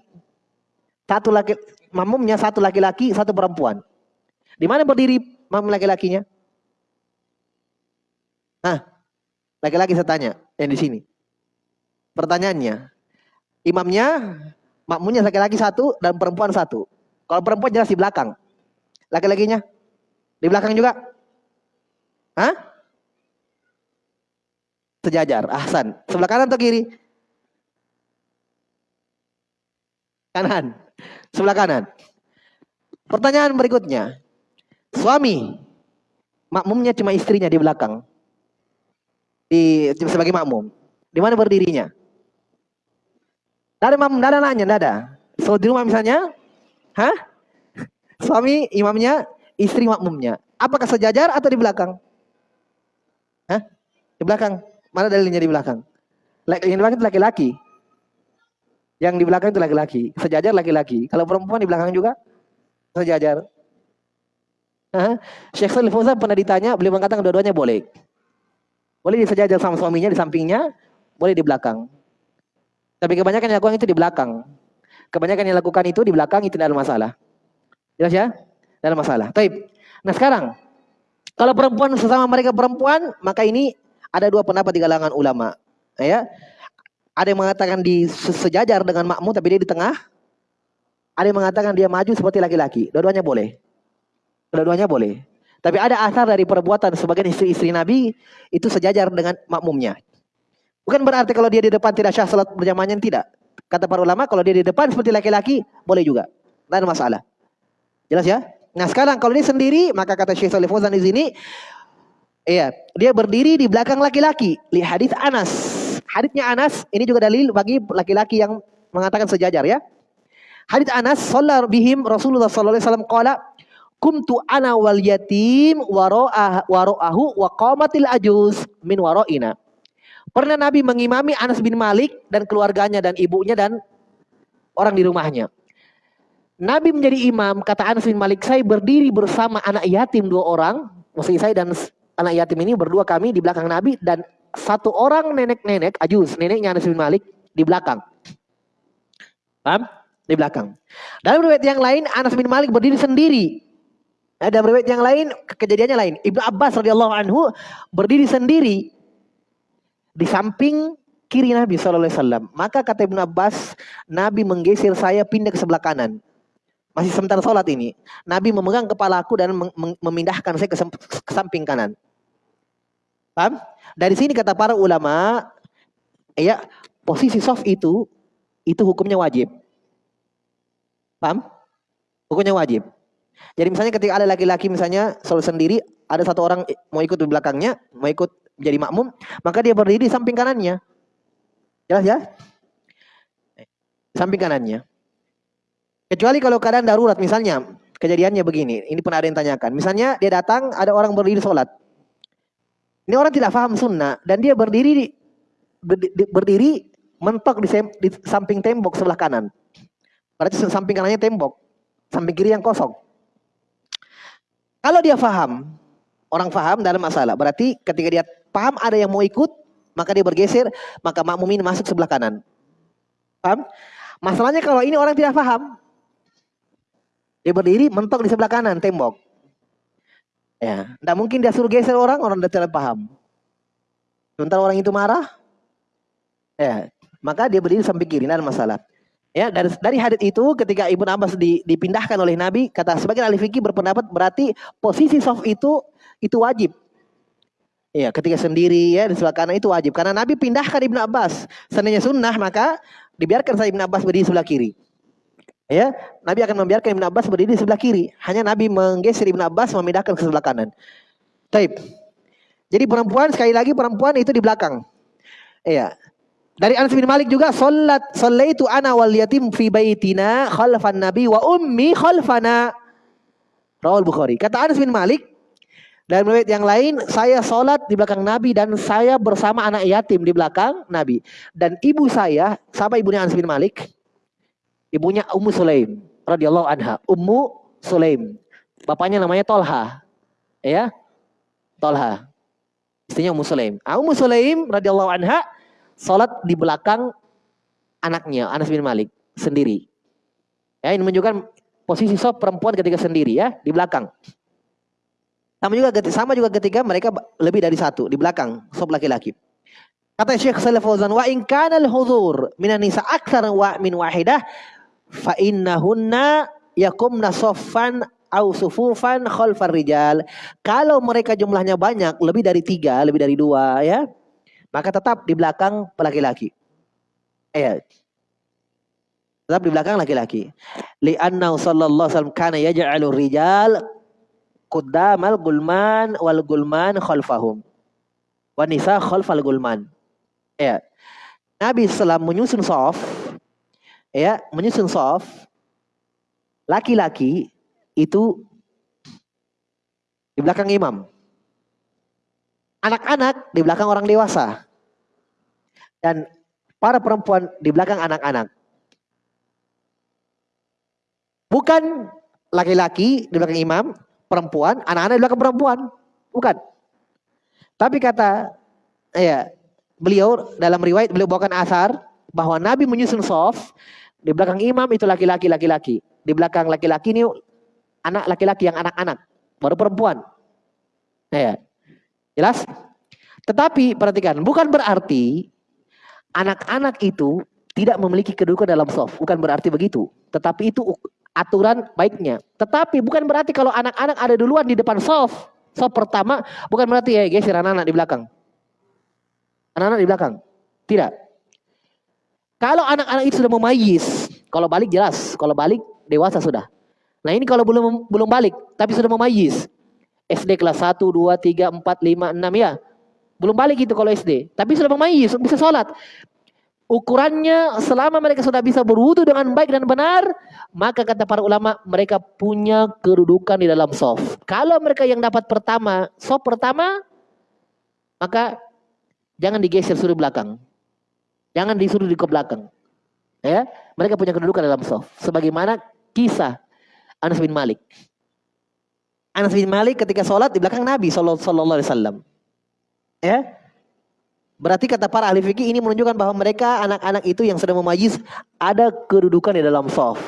Speaker 1: Satu laki, makmumnya satu laki-laki, satu perempuan. Di mana berdiri makmum laki-lakinya? Nah, laki-laki saya tanya yang di sini. Pertanyaannya, imamnya, makmumnya laki-laki satu dan perempuan satu. Kalau perempuan jelas di belakang. Laki-lakinya? Di belakang juga? Hah? Sejajar. Ahsan. Sebelah kanan atau kiri? Kanan. Sebelah kanan. Pertanyaan berikutnya. Suami. Makmumnya cuma istrinya di belakang. Di sebagai makmum. Di mana berdirinya? Ada makmum, tidak ada nanya, tidak ada. So di rumah misalnya, Hah? Suami imamnya, istri makmumnya. Apakah sejajar atau di belakang? Di belakang. Mana dalilnya di belakang? Yang di belakang itu laki-laki. Yang di belakang itu laki-laki. Sejajar laki-laki. Kalau perempuan di belakang juga sejajar. Hah? Syekh Salih Fauzan pernah ditanya, beliau mengatakan dua-duanya boleh. Boleh sejajar sama suaminya di sampingnya, boleh di belakang. Tapi kebanyakan yang lakukan itu di belakang. Kebanyakan yang lakukan itu di belakang itu tidak ada masalah. Jelas ya? Tidak ada masalah. Taib. Nah sekarang, kalau perempuan sesama mereka perempuan, maka ini ada dua pendapat di kalangan ulama. Ya, ada yang mengatakan di sejajar dengan makmu tapi dia di tengah. Ada yang mengatakan dia maju seperti laki-laki. Dua-duanya boleh. Dua-duanya boleh. Tapi ada asar dari perbuatan sebagian istri-istri Nabi itu sejajar dengan makmumnya. Bukan berarti kalau dia di depan tidak syah salat berjamaahnya tidak. Kata para ulama kalau dia di depan seperti laki-laki boleh juga. Tidak ada masalah. Jelas ya? Nah sekarang kalau ini sendiri maka kata Syekh Salih Fauzan di sini iya, dia berdiri di belakang laki-laki. Lihat hadis Anas. Hadisnya Anas ini juga dalil bagi laki-laki yang mengatakan sejajar ya. Hadis Anas sallar bihim Rasulullah sallallahu alaihi wasallam qala kumtu ana wal yatim wara'ahu wa qamatil ajuz min wara'ina. Pernah Nabi mengimami Anas bin Malik dan keluarganya dan ibunya dan orang di rumahnya. Nabi menjadi imam, kata Anas bin Malik, saya berdiri bersama anak yatim dua orang, maksudnya saya dan anak yatim ini berdua kami di belakang Nabi dan satu orang nenek-nenek, ajus, neneknya Anas bin Malik di belakang. Paham? Di belakang. Dalam riwayat yang lain, Anas bin Malik berdiri sendiri. Ada riwayat yang lain, kejadiannya lain. Ibnu Abbas radhiyallahu anhu berdiri sendiri di samping kiri Nabi SAW. Maka kata Ibn Abbas, Nabi menggeser saya pindah ke sebelah kanan. Masih sementara sholat ini. Nabi memegang kepalaku dan memindahkan saya ke, ke samping kanan. Paham? Dari sini kata para ulama, ya posisi soft itu, itu hukumnya wajib. Paham? Hukumnya wajib. Jadi misalnya ketika ada laki-laki misalnya sholat sendiri, ada satu orang mau ikut di belakangnya, mau ikut menjadi makmum, maka dia berdiri di samping kanannya. Jelas ya? Samping kanannya. Kecuali kalau keadaan darurat misalnya, kejadiannya begini, ini pernah ada yang tanyakan. Misalnya dia datang, ada orang berdiri sholat. Ini orang tidak paham sunnah dan dia berdiri berdiri mentok di, di samping tembok sebelah kanan. Berarti samping kanannya tembok, samping kiri yang kosong. Kalau dia paham, orang paham dalam masalah. Berarti ketika dia paham ada yang mau ikut, maka dia bergeser, maka makmum ini masuk sebelah kanan. Paham? Masalahnya kalau ini orang tidak paham, dia berdiri mentok di sebelah kanan tembok. Ya, tidak mungkin dia suruh geser orang, orang tidak paham. Sementara orang itu marah, ya, maka dia berdiri samping kiri, tidak ada masalah. Ya, dari dari hadis itu ketika Ibnu Abbas di, dipindahkan oleh Nabi, kata sebagian ahli fikih berpendapat berarti posisi soft itu itu wajib. Ya, ketika sendiri ya di sebelah kanan itu wajib karena Nabi pindahkan Ibnu Abbas. Seandainya sunnah maka dibiarkan saya Ibnu Abbas berdiri sebelah kiri. Ya, Nabi akan membiarkan Ibnu Abbas berdiri di sebelah kiri. Hanya Nabi menggeser Ibnu Abbas memindahkan ke sebelah kanan. Taib. Jadi perempuan sekali lagi perempuan itu di belakang. Iya. Dari Anas bin Malik juga salat sallaitu ana wal yatim fi baitina khalfan nabi wa ummi khalfana. Rawal Bukhari. Kata Anas bin Malik dan riwayat yang lain saya salat di belakang Nabi dan saya bersama anak yatim di belakang Nabi dan ibu saya sama ibunya Anas bin Malik ibunya Ummu Sulaim radhiyallahu anha Ummu Sulaim bapaknya namanya Tolha ya Tolha istrinya Ummu Sulaim ah, Ummu Sulaim radhiyallahu anha Salat di belakang anaknya Anas bin Malik sendiri. Ya, ini menunjukkan posisi sop perempuan ketika sendiri ya di belakang. Sama juga sama juga ketika mereka lebih dari satu di belakang sop laki-laki. Kata Syekh Salih Fauzan wa in kana al-huzur minan nisa akthar wa min wahidah fa innahunna yakumna saffan au sufufan khalfar rijal. Kalau mereka jumlahnya banyak, lebih dari tiga, lebih dari dua ya, maka tetap di belakang laki-laki. Eh, tetap di belakang laki-laki. Li'annahu sallallahu alaihi wasallam kana yaj'alu rijal quddamal gulman wal gulman khalfahum. Wa nisa khalfal gulman. Ya. Nabi selam menyusun soft ya, menyusun soft laki-laki itu di belakang imam. Anak-anak di belakang orang dewasa. Dan para perempuan di belakang anak-anak. Bukan laki-laki di belakang imam, perempuan, anak-anak di belakang perempuan. Bukan. Tapi kata ya, beliau dalam riwayat beliau bawakan asar bahwa Nabi menyusun soft di belakang imam itu laki-laki laki-laki. Di belakang laki-laki ini anak laki-laki yang anak-anak, baru perempuan. Ya. Jelas? Tetapi perhatikan, bukan berarti anak-anak itu tidak memiliki kedudukan dalam soft. Bukan berarti begitu. Tetapi itu aturan baiknya. Tetapi bukan berarti kalau anak-anak ada duluan di depan soft. Soft pertama bukan berarti ya geser anak-anak di belakang. Anak-anak di belakang. Tidak. Kalau anak-anak itu sudah memayis, kalau balik jelas, kalau balik dewasa sudah. Nah ini kalau belum belum balik, tapi sudah memayis. SD kelas 1, 2, 3, 4, 5, 6 ya. Belum balik itu kalau SD. Tapi sudah memayis, bisa sholat. Ukurannya selama mereka sudah bisa berwudu dengan baik dan benar, maka kata para ulama mereka punya kedudukan di dalam soft. Kalau mereka yang dapat pertama, soft pertama, maka jangan digeser suruh belakang. Jangan disuruh di ke belakang. Ya, mereka punya kedudukan dalam soft. Sebagaimana kisah Anas bin Malik. Anas bin Malik ketika sholat di belakang Nabi Sallallahu Alaihi Wasallam. Ya, berarti kata para ahli fikih ini menunjukkan bahwa mereka anak-anak itu yang sedang memajis ada kedudukan di dalam soft.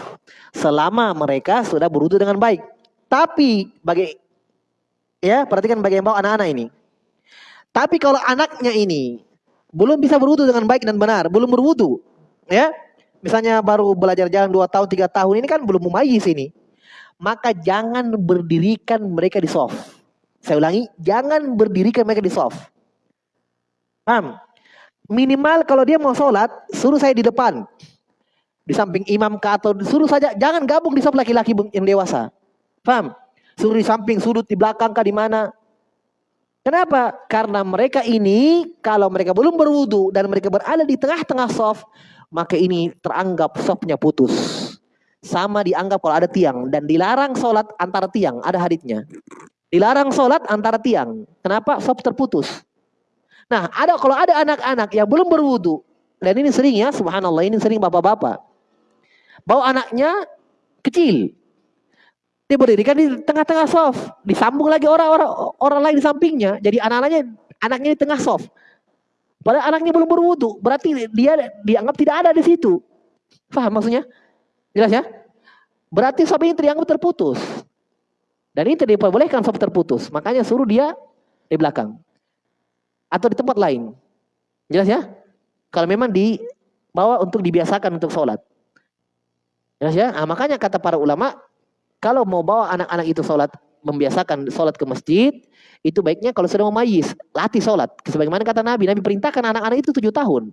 Speaker 1: Selama mereka sudah berwudu dengan baik. Tapi bagi ya perhatikan bagaimana anak-anak ini. Tapi kalau anaknya ini belum bisa berwudu dengan baik dan benar, belum berwudu, ya, misalnya baru belajar jalan dua tahun tiga tahun ini kan belum memajis ini maka jangan berdirikan mereka di soft. Saya ulangi, jangan berdirikan mereka di soft. Paham? Minimal kalau dia mau sholat, suruh saya di depan. Di samping imam ke atau suruh saja, jangan gabung di soft laki-laki yang dewasa. Paham? Suruh di samping, sudut di belakang kah di mana? Kenapa? Karena mereka ini kalau mereka belum berwudu dan mereka berada di tengah-tengah soft, maka ini teranggap softnya putus. sama dianggap kalau ada tiang dan dilarang sholat antara tiang. Ada haditnya dilarang sholat antara tiang. Kenapa? Sob terputus. Nah ada kalau ada anak-anak yang belum berwudu dan ini sering ya subhanallah ini sering bapak-bapak. Bawa anaknya kecil dia berdirikan di tengah-tengah soft disambung lagi orang-orang orang lain di sampingnya jadi anak-anaknya anaknya di tengah soft padahal anaknya belum berwudu berarti dia dianggap tidak ada di situ paham maksudnya Jelas ya? Berarti soft ini dianggap terputus. Dan ini tidak diperbolehkan soft terputus. Makanya suruh dia di belakang. Atau di tempat lain. Jelas ya? Kalau memang dibawa untuk dibiasakan untuk sholat. Jelas ya? Nah, makanya kata para ulama, kalau mau bawa anak-anak itu sholat, membiasakan sholat ke masjid, itu baiknya kalau sudah mau mayis, latih sholat. Sebagaimana kata Nabi, Nabi perintahkan anak-anak itu tujuh tahun.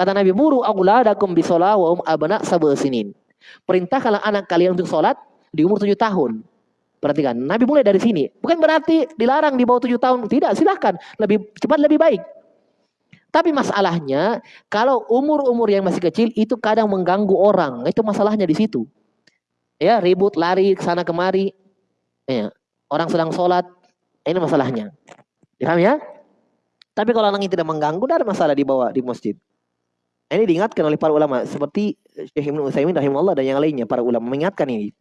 Speaker 1: Kata Nabi, muru auladakum bisolah wa um sinin. Perintahkanlah anak kalian untuk sholat di umur tujuh tahun. Perhatikan, Nabi mulai dari sini. Bukan berarti dilarang di bawah tujuh tahun. Tidak, silahkan. Lebih cepat, lebih baik. Tapi masalahnya, kalau umur-umur yang masih kecil, itu kadang mengganggu orang. Itu masalahnya di situ. Ya, ribut, lari, ke sana kemari. Ya, orang sedang sholat. Ini masalahnya. Paham ya? Tapi kalau orang ini tidak mengganggu, tidak ada masalah dibawa di masjid. Ini diingatkan oleh para ulama seperti Syekh Ibnu Utsaimin rahimahullah dan yang lainnya para ulama mengingatkan ini.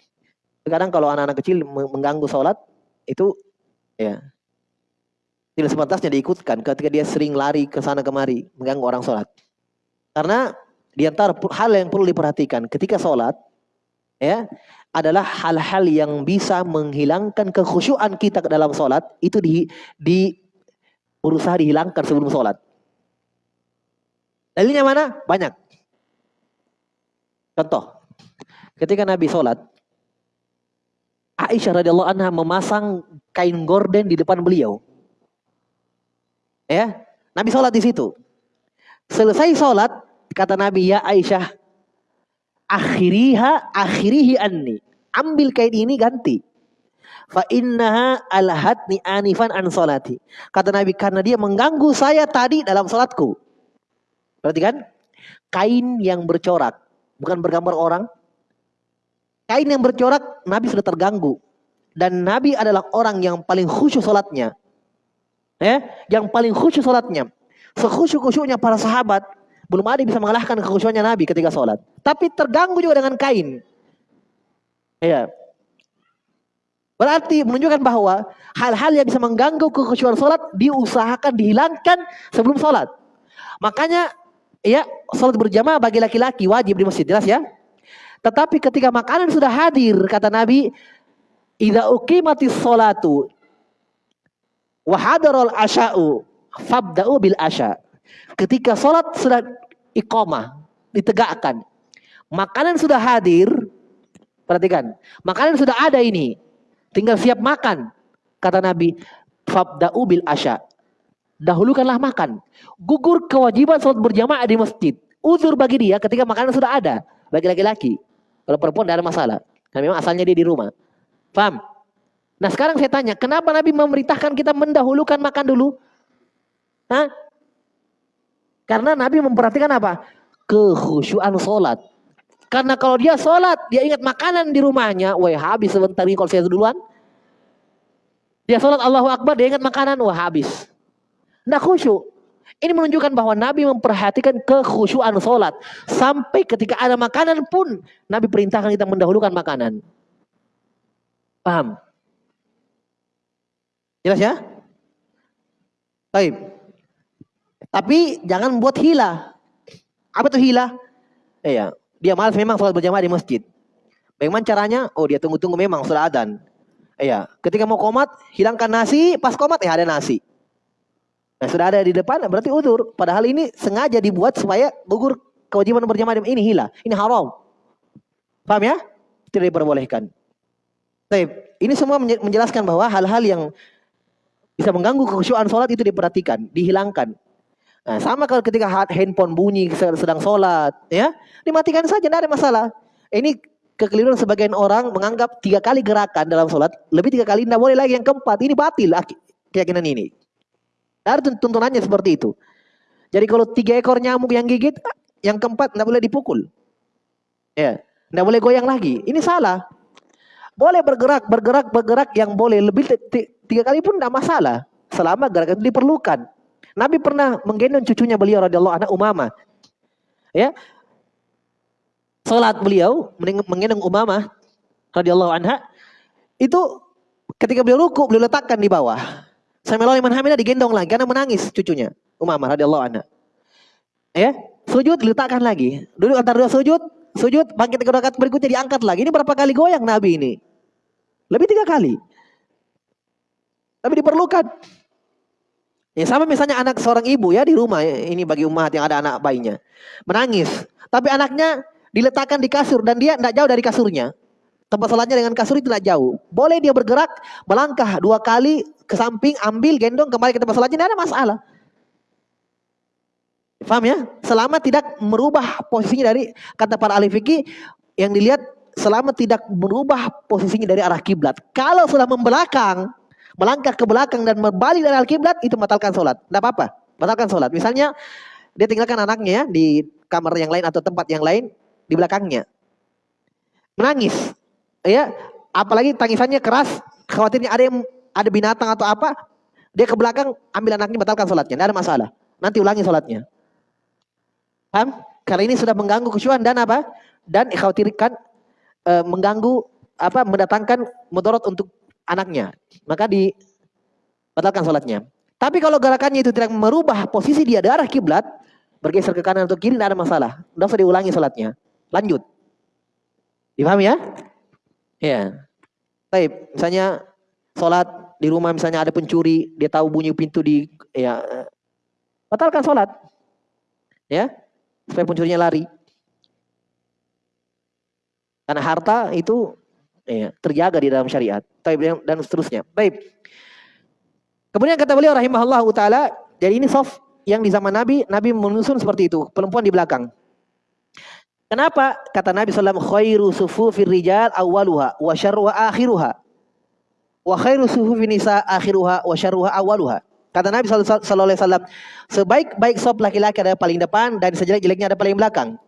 Speaker 1: Sekarang kalau anak-anak kecil mengganggu sholat itu ya tidak sepantasnya diikutkan ketika dia sering lari ke sana kemari mengganggu orang sholat. Karena di antara hal yang perlu diperhatikan ketika sholat ya adalah hal-hal yang bisa menghilangkan kekhusyuan kita ke dalam sholat itu di, di berusaha dihilangkan sebelum sholat. Dalilnya mana? Banyak. Contoh, ketika Nabi sholat, Aisyah radhiyallahu anha memasang kain gorden di depan beliau. Ya, Nabi sholat di situ. Selesai sholat, kata Nabi, ya Aisyah, akhiriha, akhirihi anni. Ambil kain ini ganti. Fa innaha alhatni anifan an solati. Kata Nabi, karena dia mengganggu saya tadi dalam sholatku. Perhatikan, kain yang bercorak, bukan bergambar orang. Kain yang bercorak, Nabi sudah terganggu. Dan Nabi adalah orang yang paling khusyuk sholatnya. Ya, yang paling khusyuk sholatnya. Sekhusyuk-khusyuknya para sahabat, belum ada yang bisa mengalahkan kekhusyuannya Nabi ketika sholat. Tapi terganggu juga dengan kain. Ya. Berarti menunjukkan bahwa hal-hal yang bisa mengganggu kekhusyuan sholat diusahakan dihilangkan sebelum sholat. Makanya ya sholat berjamaah bagi laki-laki wajib di masjid jelas ya tetapi ketika makanan sudah hadir kata Nabi idza uqimatis sholatu wa hadarul asya'u fabda'u bil asya ketika sholat sudah iqamah ditegakkan makanan sudah hadir perhatikan makanan sudah ada ini tinggal siap makan kata Nabi fabda'u bil asya dahulukanlah makan. Gugur kewajiban sholat berjamaah di masjid. Uzur bagi dia ketika makanan sudah ada. Bagi laki-laki. Kalau perempuan tidak ada masalah. Karena memang asalnya dia di rumah. Paham? Nah sekarang saya tanya, kenapa Nabi memerintahkan kita mendahulukan makan dulu? Hah? Karena Nabi memperhatikan apa? Kehusuan sholat. Karena kalau dia sholat, dia ingat makanan di rumahnya. Wah habis sebentar ini kalau saya duluan. Dia sholat Allahu Akbar, dia ingat makanan. Wah habis. Tidak khusyuk. Ini menunjukkan bahwa Nabi memperhatikan kekhusyuan sholat. Sampai ketika ada makanan pun, Nabi perintahkan kita mendahulukan makanan. Paham? Jelas ya? Baik. Tapi jangan buat hila. Apa itu hila? Iya. Dia malas memang sholat berjamaah di masjid. Bagaimana caranya? Oh dia tunggu-tunggu memang sudah adan. Iya. Ketika mau komat, hilangkan nasi. Pas komat, ya ada nasi. Nah, sudah ada di depan berarti udur. Padahal ini sengaja dibuat supaya gugur kewajiban berjamaah ini hilang. Ini haram. Paham ya? Tidak diperbolehkan. Baik, ini semua menjelaskan bahwa hal-hal yang bisa mengganggu kekhusyuan sholat itu diperhatikan, dihilangkan. Nah, sama kalau ketika handphone bunyi sedang sholat, ya dimatikan saja, tidak ada masalah. Ini kekeliruan sebagian orang menganggap tiga kali gerakan dalam sholat, lebih tiga kali tidak boleh lagi yang keempat. Ini batil keyakinan ini. Ada tuntunannya seperti itu. Jadi kalau tiga ekor nyamuk yang gigit, yang keempat tidak boleh dipukul. Ya. Tidak boleh goyang lagi. Ini salah. Boleh bergerak, bergerak, bergerak yang boleh lebih tiga kali pun tidak masalah. Selama gerakan itu diperlukan. Nabi pernah menggendong cucunya beliau radhiyallahu anha Umamah. Ya. Salat beliau menggendong Umamah radhiyallahu anha itu ketika beliau ruku beliau letakkan di bawah. Sambil Iman Hamidah digendong lagi karena menangis cucunya Umamah radhiyallahu anha. Ya, sujud diletakkan lagi. Duduk antara dua sujud, sujud, bangkit ke rakaat berikutnya diangkat lagi. Ini berapa kali goyang Nabi ini? Lebih tiga kali. Tapi diperlukan. Ya sama misalnya anak seorang ibu ya di rumah ya, ini bagi umat yang ada anak bayinya menangis, tapi anaknya diletakkan di kasur dan dia tidak jauh dari kasurnya. Tempat sholatnya dengan kasur itu tidak jauh. Boleh dia bergerak melangkah dua kali ke samping, ambil gendong kembali ke tempat sholatnya tidak ada masalah. Faham ya? Selama tidak merubah posisinya dari kata para ahli fikih yang dilihat selama tidak merubah posisinya dari arah kiblat. Kalau sudah membelakang, melangkah ke belakang dan berbalik dari arah kiblat itu batalkan sholat. Tidak apa-apa, batalkan sholat. Misalnya dia tinggalkan anaknya ya, di kamar yang lain atau tempat yang lain di belakangnya. Menangis. Ya, apalagi tangisannya keras, khawatirnya ada yang ada binatang atau apa, dia ke belakang ambil anaknya batalkan sholatnya, tidak ada masalah. Nanti ulangi sholatnya. Paham? Karena ini sudah mengganggu kesyuan dan apa? Dan khawatirkan e, mengganggu apa? Mendatangkan mudarat untuk anaknya. Maka dibatalkan sholatnya. Tapi kalau gerakannya itu tidak merubah posisi dia dari arah kiblat, bergeser ke kanan atau kiri tidak ada masalah. Tidak usah diulangi sholatnya. Lanjut. Dipahami ya? Ya. Baik, misalnya sholat di rumah misalnya ada pencuri, dia tahu bunyi pintu di ya batalkan sholat. Ya, supaya pencurinya lari. Karena harta itu ya, terjaga di dalam syariat. Dan seterusnya. Baik. Kemudian kata beliau rahimahullah taala, jadi ini soft yang di zaman Nabi, Nabi menyusun seperti itu, perempuan di belakang. Kenapa? Kata Nabi SAW, khairu sufufir rijal awaluha wa syarruha akhiruha. Wa khairu sufufin nisa akhiruha wa syarruha awaluha. Kata Nabi Wasallam, sebaik-baik sop laki-laki adalah paling depan dan sejelek-jeleknya ada paling belakang.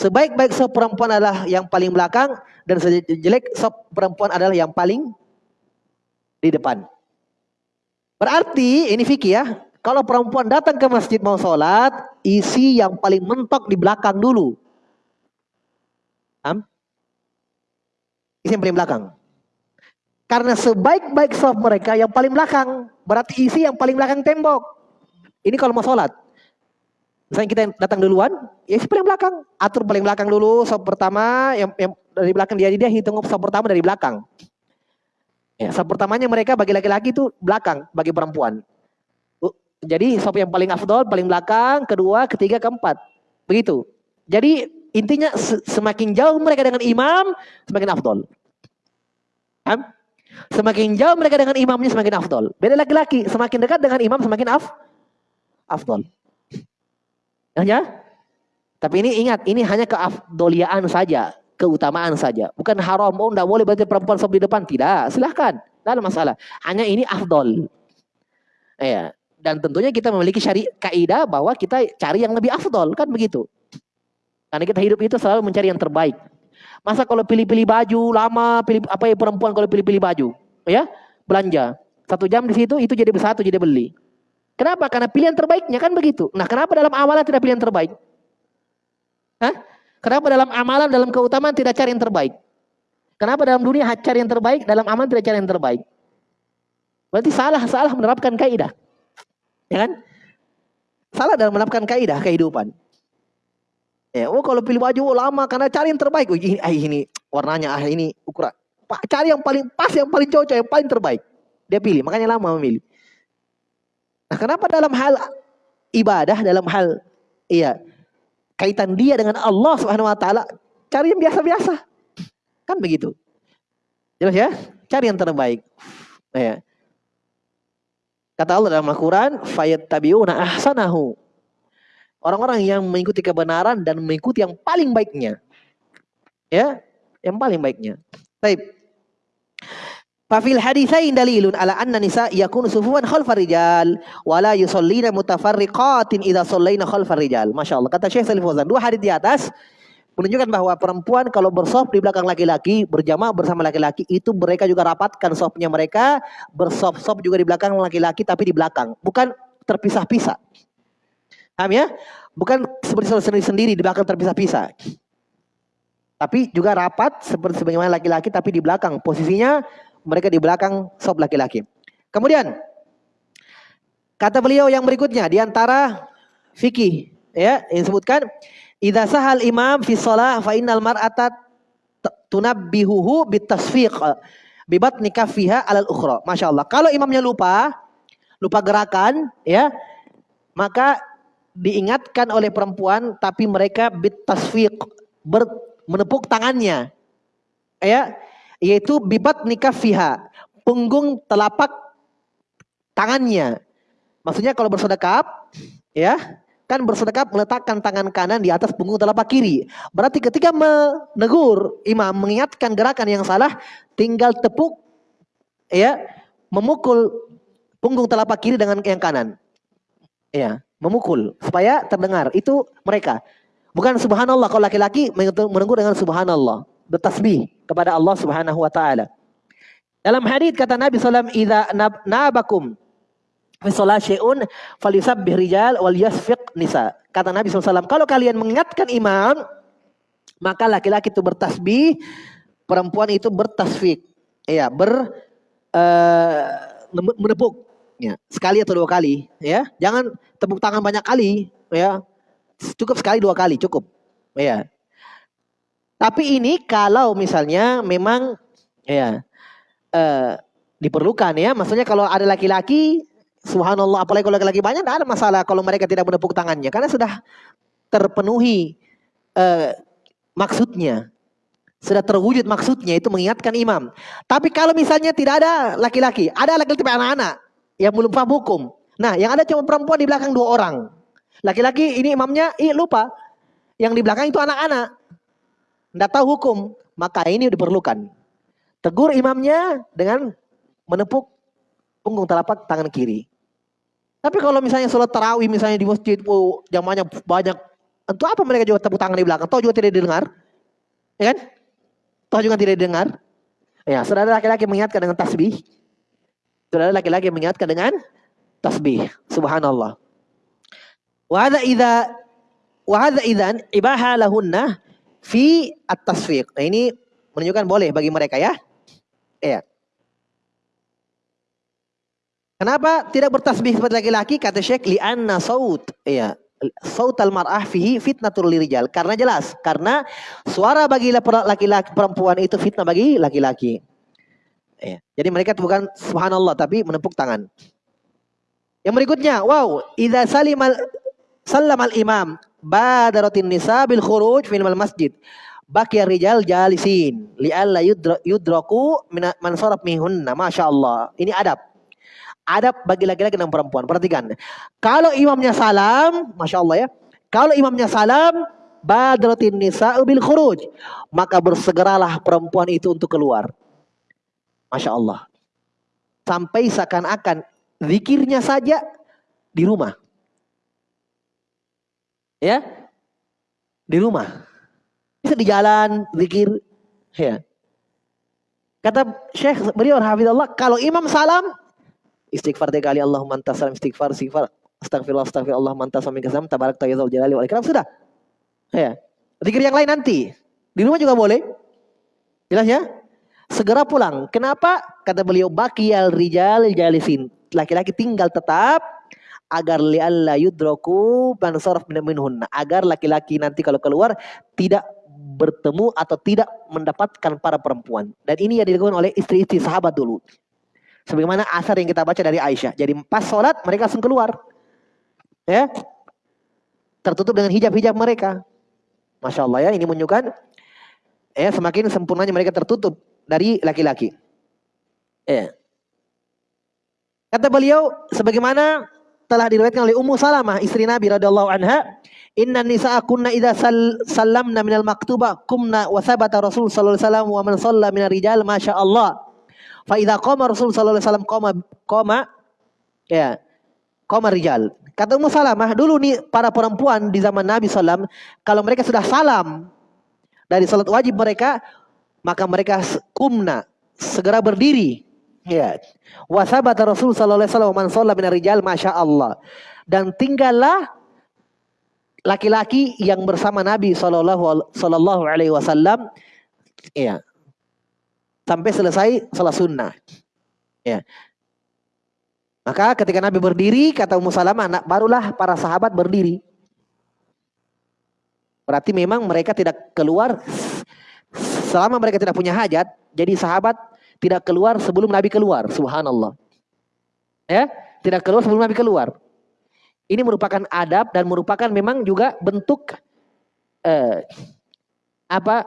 Speaker 1: Sebaik-baik sop perempuan adalah yang paling belakang dan sejelek sop perempuan adalah yang paling di depan. Berarti ini fikih ya. Kalau perempuan datang ke masjid mau sholat, isi yang paling mentok di belakang dulu. Am? Isi yang paling belakang. Karena sebaik-baik soft mereka yang paling belakang. Berarti isi yang paling belakang tembok. Ini kalau mau sholat. Misalnya kita datang duluan, ya isi paling belakang. Atur paling belakang dulu, soft pertama, yang, yang dari belakang dia dia hitung soft pertama dari belakang. Ya, soft pertamanya mereka bagi laki-laki itu belakang, bagi perempuan. Jadi soft yang paling afdol, paling belakang, kedua, ketiga, keempat. Begitu. Jadi intinya semakin jauh mereka dengan imam, semakin afdol. Paham? Semakin jauh mereka dengan imamnya semakin afdol. Beda laki-laki, semakin dekat dengan imam semakin af afdol. Ya? Tapi ini ingat, ini hanya keafdoliaan saja, keutamaan saja. Bukan haram, oh enggak boleh berarti perempuan sob di depan. Tidak, silahkan. Tidak ada masalah. Hanya ini afdol. Ya. Dan tentunya kita memiliki syari kaidah bahwa kita cari yang lebih afdol, kan begitu. Karena kita hidup itu selalu mencari yang terbaik. Masa kalau pilih-pilih baju lama, pilih apa ya perempuan kalau pilih-pilih baju, ya belanja satu jam di situ itu jadi bersatu jadi beli. Kenapa? Karena pilihan terbaiknya kan begitu. Nah, kenapa dalam amalan tidak pilihan terbaik? Hah? Kenapa dalam amalan dalam keutamaan tidak cari yang terbaik? Kenapa dalam dunia cari yang terbaik, dalam amalan tidak cari yang terbaik? Berarti salah salah menerapkan kaidah. Ya kan? Salah dalam menerapkan kaidah kehidupan. Ya, oh kalau pilih baju oh, lama karena cari yang terbaik. Oh, ini, ah, ini warnanya ah ini ukuran. Cari yang paling pas, yang paling cocok, yang paling terbaik. Dia pilih, makanya lama memilih. Nah, kenapa dalam hal ibadah, dalam hal iya kaitan dia dengan Allah Subhanahu wa taala cari yang biasa-biasa. Kan begitu. Jelas ya? Cari yang terbaik. Ya. Kata Allah dalam Al-Qur'an, "Fayattabi'una ahsanahu." Orang-orang yang mengikuti kebenaran dan mengikuti yang paling baiknya. Ya, yang paling baiknya. Baik. Fafil haditsain dalilun ala anna nisa yakunu sufuwan khalfar rijal wa la yusallina mutafarriqatin idza sallaina khalfar rijal. Masyaallah. Kata Syekh Salih Fauzan, dua hadis di atas menunjukkan bahwa perempuan kalau bersop di belakang laki-laki, berjamaah bersama laki-laki, itu mereka juga rapatkan sopnya mereka, bersop-sop juga di belakang laki-laki tapi di belakang, bukan terpisah-pisah. Paham ya? Bukan seperti sendiri-sendiri di belakang terpisah-pisah. Tapi juga rapat seperti sebagaimana laki-laki tapi di belakang. Posisinya mereka di belakang sop laki-laki. Kemudian kata beliau yang berikutnya di antara fikih ya yang disebutkan idza sahal imam fi shalah fa innal mar'ata tunabbihuhu bitasfiq bibat nikafiha alal ukhra. Masya Allah. Kalau imamnya lupa, lupa gerakan, ya, maka diingatkan oleh perempuan, tapi mereka bitasfiq ber, menepuk tangannya. Ya, yaitu bibat nikah fiha, punggung telapak tangannya. Maksudnya kalau bersedekap, ya, kan bersedekap meletakkan tangan kanan di atas punggung telapak kiri. Berarti ketika menegur imam mengingatkan gerakan yang salah, tinggal tepuk ya, memukul punggung telapak kiri dengan yang kanan. Ya, memukul supaya terdengar. Itu mereka. Bukan subhanallah kalau laki-laki menegur dengan subhanallah, bertasbih kepada Allah Subhanahu wa taala. Dalam hadis kata Nabi sallallahu alaihi wasallam, "Idza nabakum fi syai'un falyusabbih rijal wal yasfiq nisa." Kata Nabi SAW, kalau kalian mengingatkan imam, maka laki-laki itu bertasbih, perempuan itu bertasfik. Ya, ber uh, menepuk ya, sekali atau dua kali, ya. Jangan tepuk tangan banyak kali, ya. Cukup sekali dua kali cukup. Ya. Tapi ini kalau misalnya memang ya eh, diperlukan ya, maksudnya kalau ada laki-laki, subhanallah, apalagi kalau laki-laki banyak, tidak ada masalah kalau mereka tidak menepuk tangannya, karena sudah terpenuhi eh, maksudnya, sudah terwujud maksudnya itu mengingatkan imam. Tapi kalau misalnya tidak ada laki-laki, ada laki-laki anak-anak yang belum paham hukum. Nah, yang ada cuma perempuan di belakang dua orang. Laki-laki ini imamnya, ih lupa. Yang di belakang itu anak-anak. Tidak tahu hukum. Maka ini diperlukan. Tegur imamnya dengan menepuk punggung telapak tangan kiri. Tapi kalau misalnya sholat tarawih misalnya di masjid, oh, jamaahnya banyak. Untuk apa mereka juga tepuk tangan di belakang? Tahu juga tidak didengar. Ya kan? Tahu juga tidak didengar. Ya, saudara laki-laki mengingatkan dengan tasbih. Saudara laki-laki mengingatkan dengan tasbih. Subhanallah. Wa hadza idza wa hadza idzan ibaha lahunna fi at-tasfiq. Nah, ini menunjukkan boleh bagi mereka ya. Iya. Kenapa tidak bertasbih seperti laki-laki? Kata Syekh li anna saut. Iya. Saut al-mar'ah fihi fitnatul lirijal. Karena jelas, karena suara bagi laki-laki perempuan itu fitnah bagi laki-laki. Iya. Jadi mereka bukan subhanallah tapi menepuk tangan. Yang berikutnya, wow, idza salimal Salam al-imam badaratin nisa bil khuruj min masjid. Baqiya rijal jalisin li'alla yudraku man saraf minhunna. Masya Allah. Ini adab. Adab bagi laki-laki dan perempuan. Perhatikan. Kalau imamnya salam, Masya Allah ya. Kalau imamnya salam, badaratin nisa bil khuruj. Maka bersegeralah perempuan itu untuk keluar. Masya Allah. Sampai seakan-akan zikirnya saja di rumah. Ya. Di rumah. Bisa di jalan, zikir. Ya. Kata Syekh beliau hafizallah, kalau imam salam, istighfar tiga kali Allahumma anta salam istighfar istighfar astagfirullah astagfirullah manta salam kasam tabarak tayyidul jalali wal ikram sudah. Ya. Zikir yang lain nanti. Di rumah juga boleh. Jelas ya? Segera pulang. Kenapa? Kata beliau bakiyal rijal jalisin. Laki-laki tinggal tetap agar li'alla yudroku minhunna. Agar laki-laki nanti kalau keluar tidak bertemu atau tidak mendapatkan para perempuan. Dan ini yang dilakukan oleh istri-istri sahabat dulu. Sebagaimana asar yang kita baca dari Aisyah. Jadi pas sholat mereka langsung keluar. Ya? Tertutup dengan hijab-hijab mereka. Masya Allah ya ini menunjukkan ya semakin sempurnanya mereka tertutup dari laki-laki. Ya. Kata beliau sebagaimana telah diriwayatkan oleh Ummu Salamah istri Nabi radhiyallahu anha Inna nisa'a kunna idza sal sallamna minal maktuba kumna wa sabata Rasul sallallahu alaihi wasallam wa man shalla minar rijal masya Allah. Fa idza qama Rasul sallallahu alaihi wasallam qama qama ya qama rijal. Kata Ummu Salamah dulu nih para perempuan di zaman Nabi sallam kalau mereka sudah salam dari salat wajib mereka, maka mereka kumna segera berdiri. Ya. Wasabata Rasul sallallahu alaihi wasallam man shalla minar rijal masya Allah. Dan tinggallah laki-laki yang bersama Nabi sallallahu sallallahu alaihi wasallam ya. Sampai selesai salat sunnah. Ya. Maka ketika Nabi berdiri, kata Ummu Salamah, barulah para sahabat berdiri. Berarti memang mereka tidak keluar selama mereka tidak punya hajat, jadi sahabat tidak keluar sebelum Nabi keluar. Subhanallah. Ya, tidak keluar sebelum Nabi keluar. Ini merupakan adab dan merupakan memang juga bentuk eh, apa?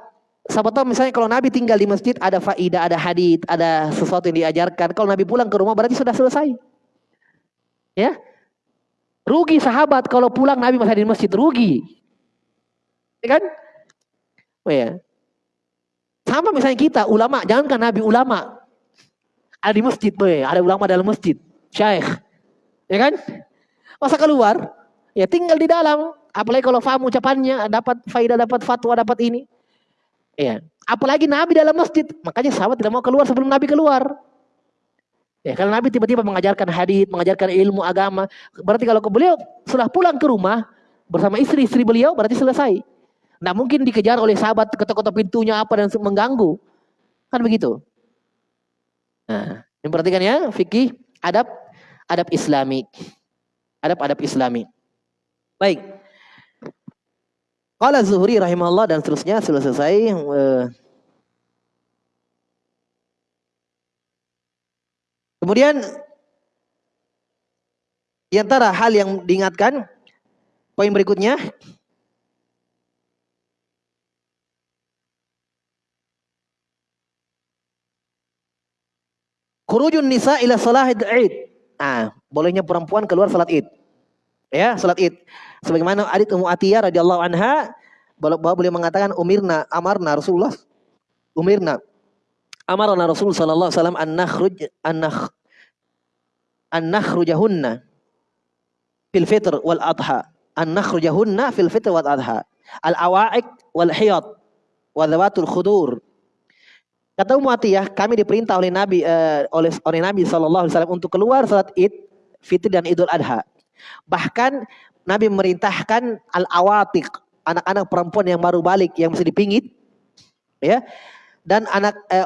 Speaker 1: Siapa tahu misalnya kalau Nabi tinggal di masjid ada faidah, ada hadith, ada sesuatu yang diajarkan. Kalau Nabi pulang ke rumah berarti sudah selesai. Ya. Rugi sahabat kalau pulang Nabi masih di masjid, rugi. Ya kan? Oh ya. Sama misalnya kita, ulama, jangankan Nabi ulama. Ada di masjid, boy. ada ulama dalam masjid. Syekh. Ya kan? Masa keluar? Ya tinggal di dalam. Apalagi kalau faham ucapannya, dapat faidah, dapat fatwa, dapat ini. Ya. Apalagi Nabi dalam masjid. Makanya sahabat tidak mau keluar sebelum Nabi keluar. Ya, kalau Nabi tiba-tiba mengajarkan hadis, mengajarkan ilmu agama, berarti kalau beliau setelah pulang ke rumah bersama istri-istri beliau berarti selesai. Nah mungkin dikejar oleh sahabat ketok-ketok pintunya apa dan mengganggu. Kan begitu. Nah, yang perhatikan ya, fikih adab adab islami. Adab-adab islami. Baik. Qala Zuhri rahimahullah dan seterusnya sudah selesai. Uh, Kemudian di antara hal yang diingatkan poin berikutnya Khurujun nisa ila salat Id. Ah, bolehnya perempuan keluar salat Id. Ya, salat Id. Sebagaimana hadits Ummu Atiyah radhiyallahu anha bahwa beliau mengatakan umirna amarna Rasulullah umirna amarna Rasul sallallahu alaihi wasallam an nakhruj an nakh an nakhrujahunna fil fitr wal adha an nakhrujahunna fil fitr wal adha al awa'ik wal hiyad wa dhawatul khudur Kata Ummu Atiyah, kami diperintah oleh Nabi uh, oleh oleh Nabi sallallahu alaihi wasallam untuk keluar salat Id, Fitri dan Idul Adha. Bahkan Nabi memerintahkan al-awatiq, anak-anak perempuan yang baru balik yang masih dipingit ya. Dan anak eh,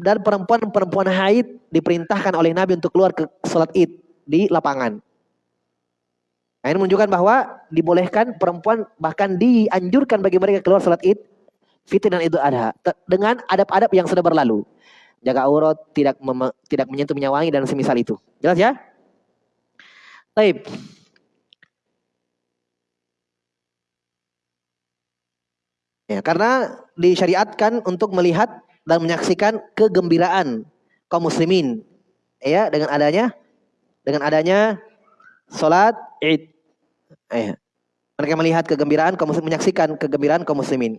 Speaker 1: dan perempuan-perempuan haid diperintahkan oleh Nabi untuk keluar ke sholat id di lapangan. Nah, ini menunjukkan bahwa dibolehkan perempuan bahkan dianjurkan bagi mereka keluar sholat id, fitr dan idul adha dengan adab-adab yang sudah berlalu. Jaga aurat, tidak tidak menyentuh minyak wangi dan semisal itu. Jelas ya? Taib. Ya, karena disyariatkan untuk melihat dan menyaksikan kegembiraan kaum muslimin ya dengan adanya dengan adanya salat Id. Ya. Mereka melihat kegembiraan kaum muslimin menyaksikan kegembiraan kaum muslimin.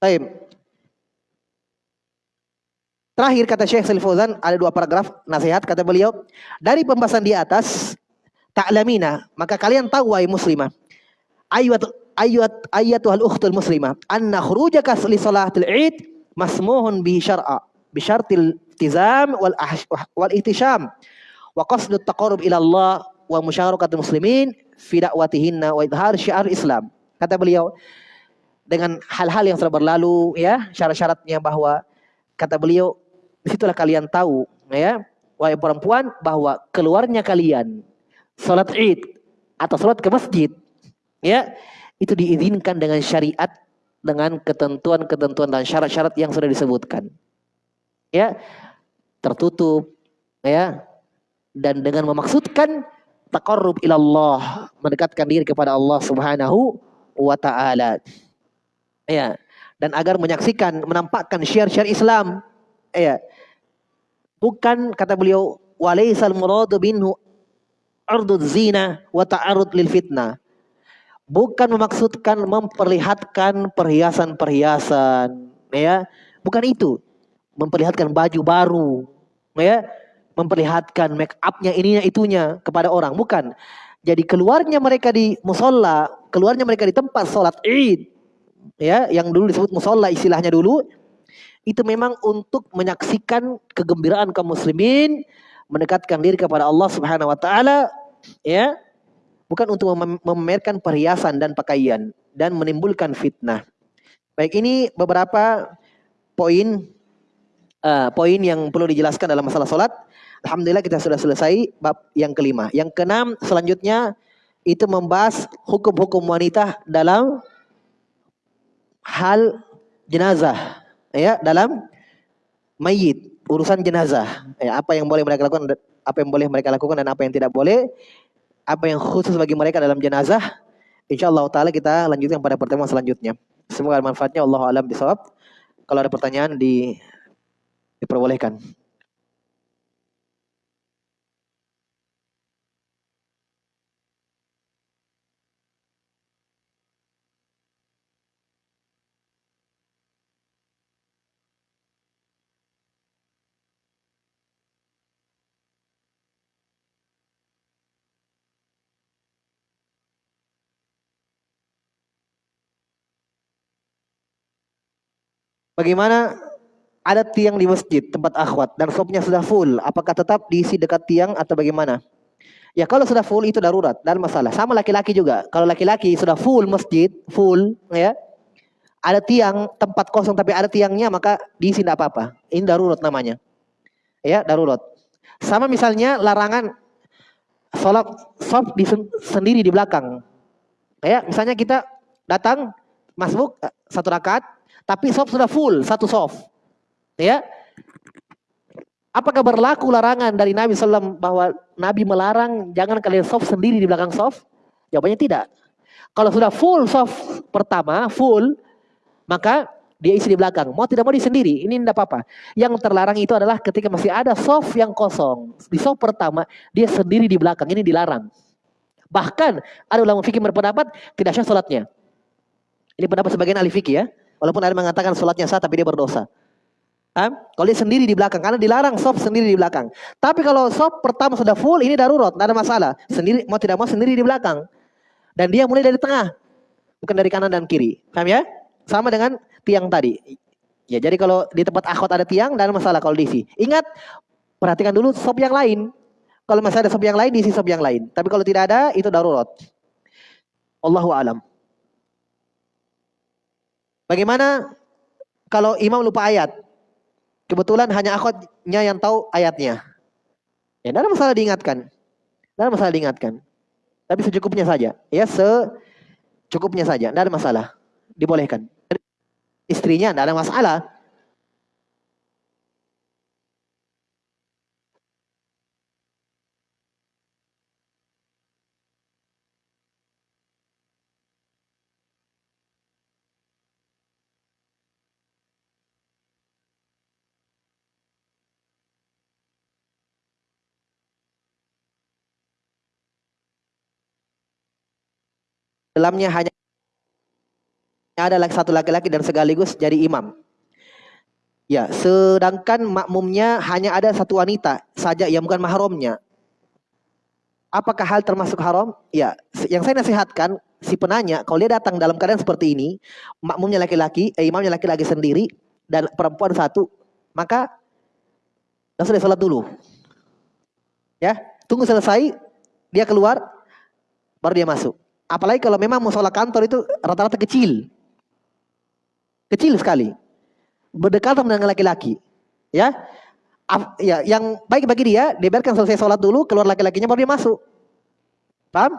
Speaker 1: Baik. Terakhir kata Syekh Salih Fauzan ada dua paragraf nasihat kata beliau dari pembahasan di atas ta'lamina maka kalian tahu wahai muslimah ayat ayat ayatuhal ukhtul muslimah anna khurujaka li salatil id masmuhun bi syar'a bi syartil tizam wal wal ihtisham wa qasdu taqarrub ila Allah wa musyarakati muslimin fi da'watihinna wa idhar syiar Islam kata beliau dengan hal-hal yang sudah berlalu ya syarat-syaratnya bahwa kata beliau di situlah kalian tahu ya wahai perempuan bahwa keluarnya kalian salat Id atau salat ke masjid ya itu diizinkan dengan syariat dengan ketentuan-ketentuan dan syarat-syarat yang sudah disebutkan. Ya, tertutup ya dan dengan memaksudkan taqarrub ilallah, mendekatkan diri kepada Allah Subhanahu wa taala. Ya, dan agar menyaksikan, menampakkan syiar-syiar Islam. Ya. Bukan kata beliau walaisal muradu binhu ardud zina wa ta'arud lil fitnah. Bukan memaksudkan memperlihatkan perhiasan-perhiasan. Ya bukan itu. Memperlihatkan baju baru. Ya memperlihatkan make upnya ininya itunya kepada orang. Bukan. Jadi keluarnya mereka di musola, keluarnya mereka di tempat sholat id, ya, yang dulu disebut musola istilahnya dulu, itu memang untuk menyaksikan kegembiraan kaum muslimin, mendekatkan diri kepada Allah Subhanahu wa taala, ya. Bukan untuk memamerkan perhiasan dan pakaian dan menimbulkan fitnah. Baik ini beberapa poin uh, poin yang perlu dijelaskan dalam masalah sholat. Alhamdulillah kita sudah selesai bab yang kelima. Yang keenam selanjutnya itu membahas hukum-hukum wanita dalam hal jenazah ya dalam mayit urusan jenazah. Ya, apa yang boleh mereka lakukan apa yang boleh mereka lakukan dan apa yang tidak boleh. Apa yang khusus bagi mereka dalam jenazah insyaallah taala kita lanjutkan pada pertemuan selanjutnya. Semoga manfaatnya. Allah alam bisawab kalau ada pertanyaan di diperbolehkan Bagaimana ada tiang di masjid tempat akhwat dan sopnya sudah full, apakah tetap diisi dekat tiang atau bagaimana? Ya kalau sudah full itu darurat dan masalah. Sama laki-laki juga. Kalau laki-laki sudah full masjid, full ya. Ada tiang tempat kosong tapi ada tiangnya maka diisi tidak apa-apa. Ini darurat namanya. Ya, darurat. Sama misalnya larangan sholat sop di sendiri di belakang. Ya, misalnya kita datang masuk eh, satu rakaat tapi soft sudah full, satu soft. Ya. Apakah berlaku larangan dari Nabi SAW bahwa Nabi melarang jangan kalian soft sendiri di belakang soft? Jawabannya tidak. Kalau sudah full soft pertama, full, maka dia isi di belakang. Mau tidak mau di sendiri, ini tidak apa-apa. Yang terlarang itu adalah ketika masih ada soft yang kosong. Di soft pertama, dia sendiri di belakang, ini dilarang. Bahkan ada ulama fikih berpendapat tidak sah sholatnya. Ini pendapat sebagian ahli fikih ya. Walaupun ada mengatakan sholatnya sah tapi dia berdosa. Am? Kalau dia sendiri di belakang, karena dilarang sop sendiri di belakang. Tapi kalau sop pertama sudah full, ini darurat, tidak ada masalah. Sendiri mau tidak mau sendiri di belakang. Dan dia mulai dari tengah, bukan dari kanan dan kiri. Paham ya? Sama dengan tiang tadi. Ya, jadi kalau di tempat akhwat ada tiang, ada masalah kalau diisi. Ingat, perhatikan dulu sop yang lain. Kalau masih ada sop yang lain, diisi sop yang lain. Tapi kalau tidak ada, itu darurat. Allahu alam. Bagaimana kalau imam lupa ayat? Kebetulan hanya akhwatnya yang tahu ayatnya. Ya, tidak ada masalah diingatkan. Tidak ada masalah diingatkan. Tapi secukupnya saja. Ya, secukupnya saja. Tidak ada masalah. Dibolehkan. Istrinya tidak ada masalah. Dalamnya hanya ada satu laki-laki dan sekaligus jadi imam. Ya, sedangkan makmumnya hanya ada satu wanita saja yang bukan mahramnya. Apakah hal termasuk haram? Ya, yang saya nasihatkan si penanya kalau dia datang dalam keadaan seperti ini, makmumnya laki-laki, eh, imamnya laki-laki sendiri dan perempuan satu, maka sudah salat dulu. Ya, tunggu selesai, dia keluar, baru dia masuk. Apalagi kalau memang musola kantor itu rata-rata kecil. Kecil sekali. Berdekatan dengan laki-laki. Ya. Ya, yang baik bagi dia, dibiarkan selesai sholat dulu, keluar laki-lakinya baru dia masuk. Paham?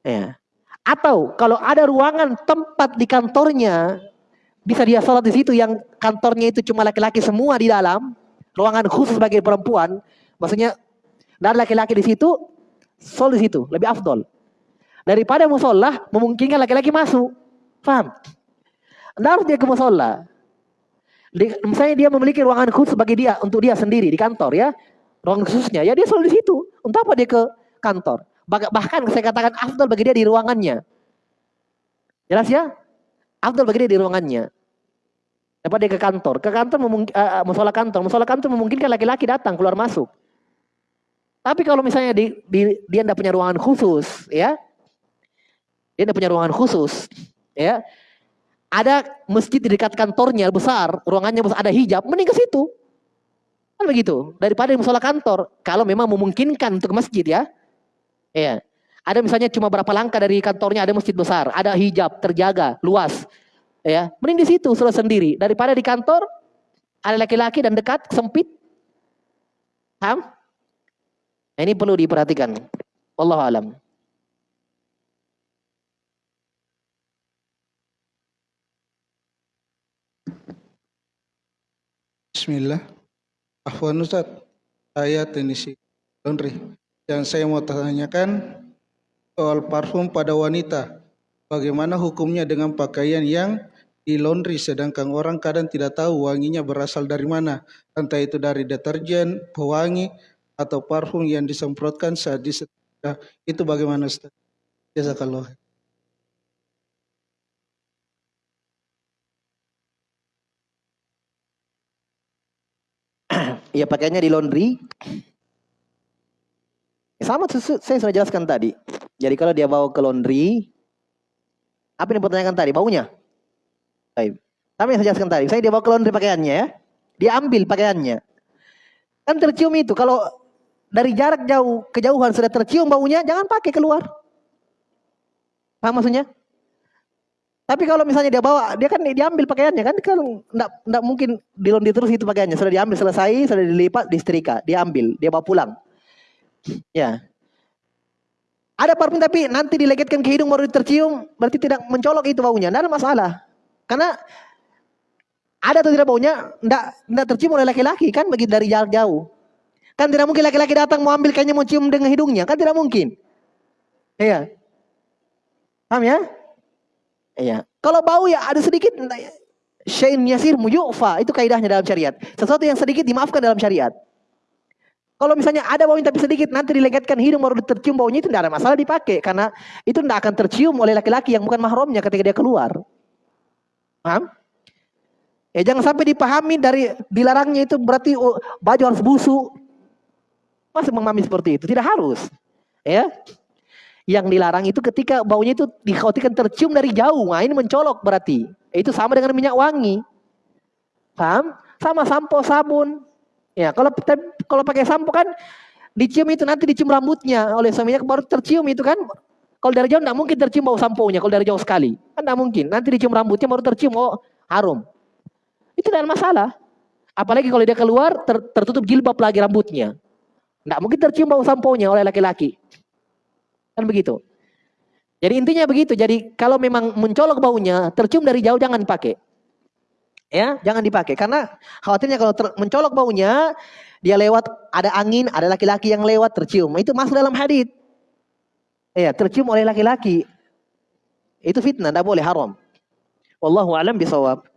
Speaker 1: Ya. Atau kalau ada ruangan tempat di kantornya, bisa dia sholat di situ yang kantornya itu cuma laki-laki semua di dalam, ruangan khusus bagi perempuan, maksudnya ada laki-laki di situ, sholat di situ, lebih afdol. Daripada musola memungkinkan laki-laki masuk. Paham? Anda harus dia ke musola. misalnya dia memiliki ruangan khusus bagi dia untuk dia sendiri di kantor ya. Ruangan khususnya. Ya dia selalu di situ. Untuk apa dia ke kantor? Bahkan saya katakan afdal bagi dia di ruangannya. Jelas ya? Afdal bagi dia di ruangannya. Dapat dia ke kantor. Ke kantor uh, musola kantor. Musola kantor memungkinkan laki-laki datang keluar masuk. Tapi kalau misalnya di, di, dia tidak punya ruangan khusus, ya, dia tidak punya ruangan khusus, ya, ada masjid di dekat kantornya besar, ruangannya besar, ada hijab, mending ke situ. Kan begitu. Daripada di musola kantor, kalau memang memungkinkan untuk masjid ya. Ya. Ada misalnya cuma berapa langkah dari kantornya ada masjid besar, ada hijab terjaga, luas. Ya, mending di situ sudah sendiri daripada di kantor ada laki-laki dan dekat sempit. Paham? Nah, ini perlu diperhatikan. Allah alam.
Speaker 2: Bismillah. Afwan Ustaz, saya teknisi laundry. Yang saya mau tanyakan soal parfum pada wanita. Bagaimana hukumnya dengan pakaian yang di laundry sedangkan orang kadang tidak tahu wanginya berasal dari mana. Entah itu dari deterjen, pewangi, atau parfum yang disemprotkan saat disetrika. Itu bagaimana Ustaz? Jazakallah.
Speaker 1: Ya pakainya di laundry. Sama saya sudah jelaskan tadi. Jadi kalau dia bawa ke laundry, apa yang dipertanyakan tadi? Baunya? Baik. Tapi yang saya jelaskan tadi, saya dia bawa ke laundry pakaiannya ya. Dia ambil pakaiannya. Kan tercium itu. Kalau dari jarak jauh, kejauhan sudah tercium baunya, jangan pakai keluar. Paham maksudnya? Tapi kalau misalnya dia bawa, dia kan diambil pakaiannya kan, kan enggak, enggak mungkin dilondi terus itu pakaiannya. Sudah diambil selesai, sudah dilipat, disetrika, diambil, dia bawa pulang. Ya. Ada parfum tapi nanti dilegetkan ke hidung baru tercium, berarti tidak mencolok itu baunya. Tidak ada masalah. Karena ada atau tidak baunya, enggak, enggak tercium oleh laki-laki kan begitu dari jarak jauh. Kan tidak mungkin laki-laki datang mau ambil kayaknya mau cium dengan hidungnya, kan tidak mungkin. Iya. Paham ya? Iya. Kalau bau ya ada sedikit syain yasir muyufa itu kaidahnya dalam syariat. Sesuatu yang sedikit dimaafkan dalam syariat. Kalau misalnya ada baunya tapi sedikit nanti dilegetkan hidung baru tercium baunya itu tidak ada masalah dipakai karena itu tidak akan tercium oleh laki-laki yang bukan mahramnya ketika dia keluar. Paham? Ya jangan sampai dipahami dari dilarangnya itu berarti oh, baju harus busuk. Masa memahami seperti itu? Tidak harus. Ya. Yang dilarang itu ketika baunya itu dikhawatirkan tercium dari jauh. Nah ini mencolok berarti. Itu sama dengan minyak wangi. Paham? Sama sampo, sabun. Ya, kalau kalau pakai sampo kan dicium itu nanti dicium rambutnya oleh suaminya baru tercium itu kan. Kalau dari jauh tidak mungkin tercium bau sampo-nya kalau dari jauh sekali. Kan tidak mungkin. Nanti dicium rambutnya baru tercium oh harum. Itu tidak masalah. Apalagi kalau dia keluar ter, tertutup jilbab lagi rambutnya. Tidak mungkin tercium bau sampo-nya oleh laki-laki. Kan begitu. Jadi intinya begitu. Jadi kalau memang mencolok baunya, tercium dari jauh jangan pakai. Ya, jangan dipakai karena khawatirnya kalau ter, mencolok baunya, dia lewat ada angin, ada laki-laki yang lewat tercium. Itu masuk dalam hadis. Ya, tercium oleh laki-laki. Itu fitnah, tidak boleh haram. Wallahu alam bisawab.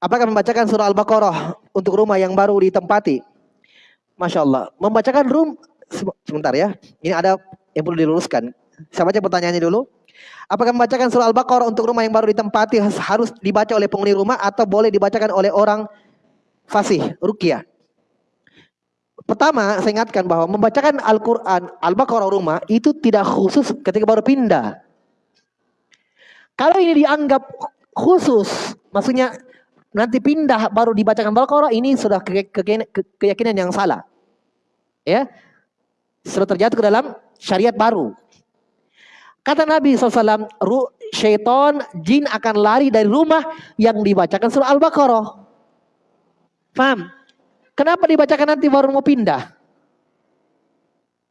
Speaker 1: Apakah membacakan surah Al-Baqarah untuk rumah yang baru ditempati? Masya Allah. Membacakan rum sebentar ya. Ini ada yang perlu diluruskan. Saya baca pertanyaannya dulu. Apakah membacakan surah Al-Baqarah untuk rumah yang baru ditempati harus dibaca oleh penghuni rumah atau boleh dibacakan oleh orang fasih, rukia? Pertama, saya ingatkan bahwa membacakan Al-Quran, Al-Baqarah rumah itu tidak khusus ketika baru pindah. Kalau ini dianggap khusus, maksudnya nanti pindah baru dibacakan Baqarah ini sudah ke, ke, ke, keyakinan yang salah. Ya. Sudah terjatuh ke dalam syariat baru. Kata Nabi SAW, syaitan jin akan lari dari rumah yang dibacakan surah Al-Baqarah. Paham? Kenapa dibacakan nanti baru mau pindah?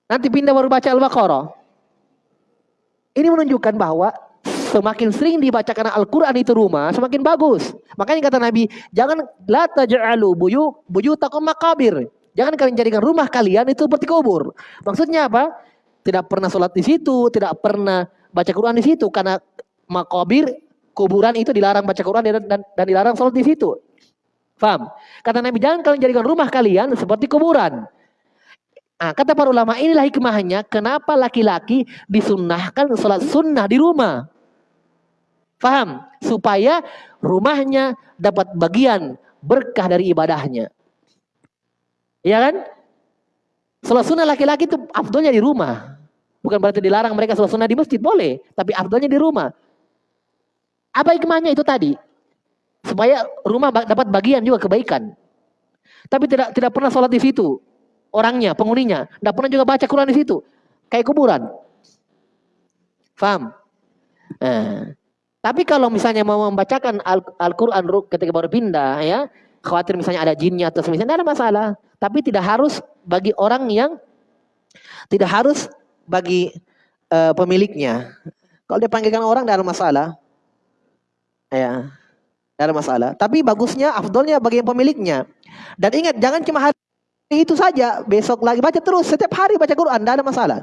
Speaker 1: Nanti pindah baru baca Al-Baqarah. Ini menunjukkan bahwa semakin sering dibacakan Al-Quran itu rumah, semakin bagus. Makanya kata Nabi, jangan la taj'alu buyu buyutakum makabir. Jangan kalian jadikan rumah kalian itu seperti kubur. Maksudnya apa? Tidak pernah sholat di situ, tidak pernah baca Quran di situ karena makabir kuburan itu dilarang baca Quran dan, dan, dan dilarang sholat di situ. Faham? Kata Nabi, jangan kalian jadikan rumah kalian seperti kuburan. Nah, kata para ulama inilah hikmahnya kenapa laki-laki disunnahkan sholat sunnah di rumah. Faham? Supaya rumahnya dapat bagian berkah dari ibadahnya. Iya kan? Sholat sunnah laki-laki itu afdolnya di rumah. Bukan berarti dilarang mereka sholat sunnah di masjid, boleh. Tapi afdolnya di rumah. Apa hikmahnya itu tadi? Supaya rumah dapat bagian juga kebaikan. Tapi tidak tidak pernah sholat di situ. Orangnya, penghuninya. Tidak pernah juga baca Quran di situ. Kayak kuburan. Faham? Nah, tapi kalau misalnya mau membacakan Al-Quran Al ketika baru pindah ya, khawatir misalnya ada jinnya atau semisalnya, tidak ada masalah. Tapi tidak harus bagi orang yang tidak harus bagi uh, pemiliknya. Kalau dia panggilkan orang tidak ada masalah. Ya, tidak ada masalah. Tapi bagusnya, afdolnya bagi yang pemiliknya. Dan ingat, jangan cuma hari itu saja. Besok lagi baca terus. Setiap hari baca Quran, tidak ada masalah.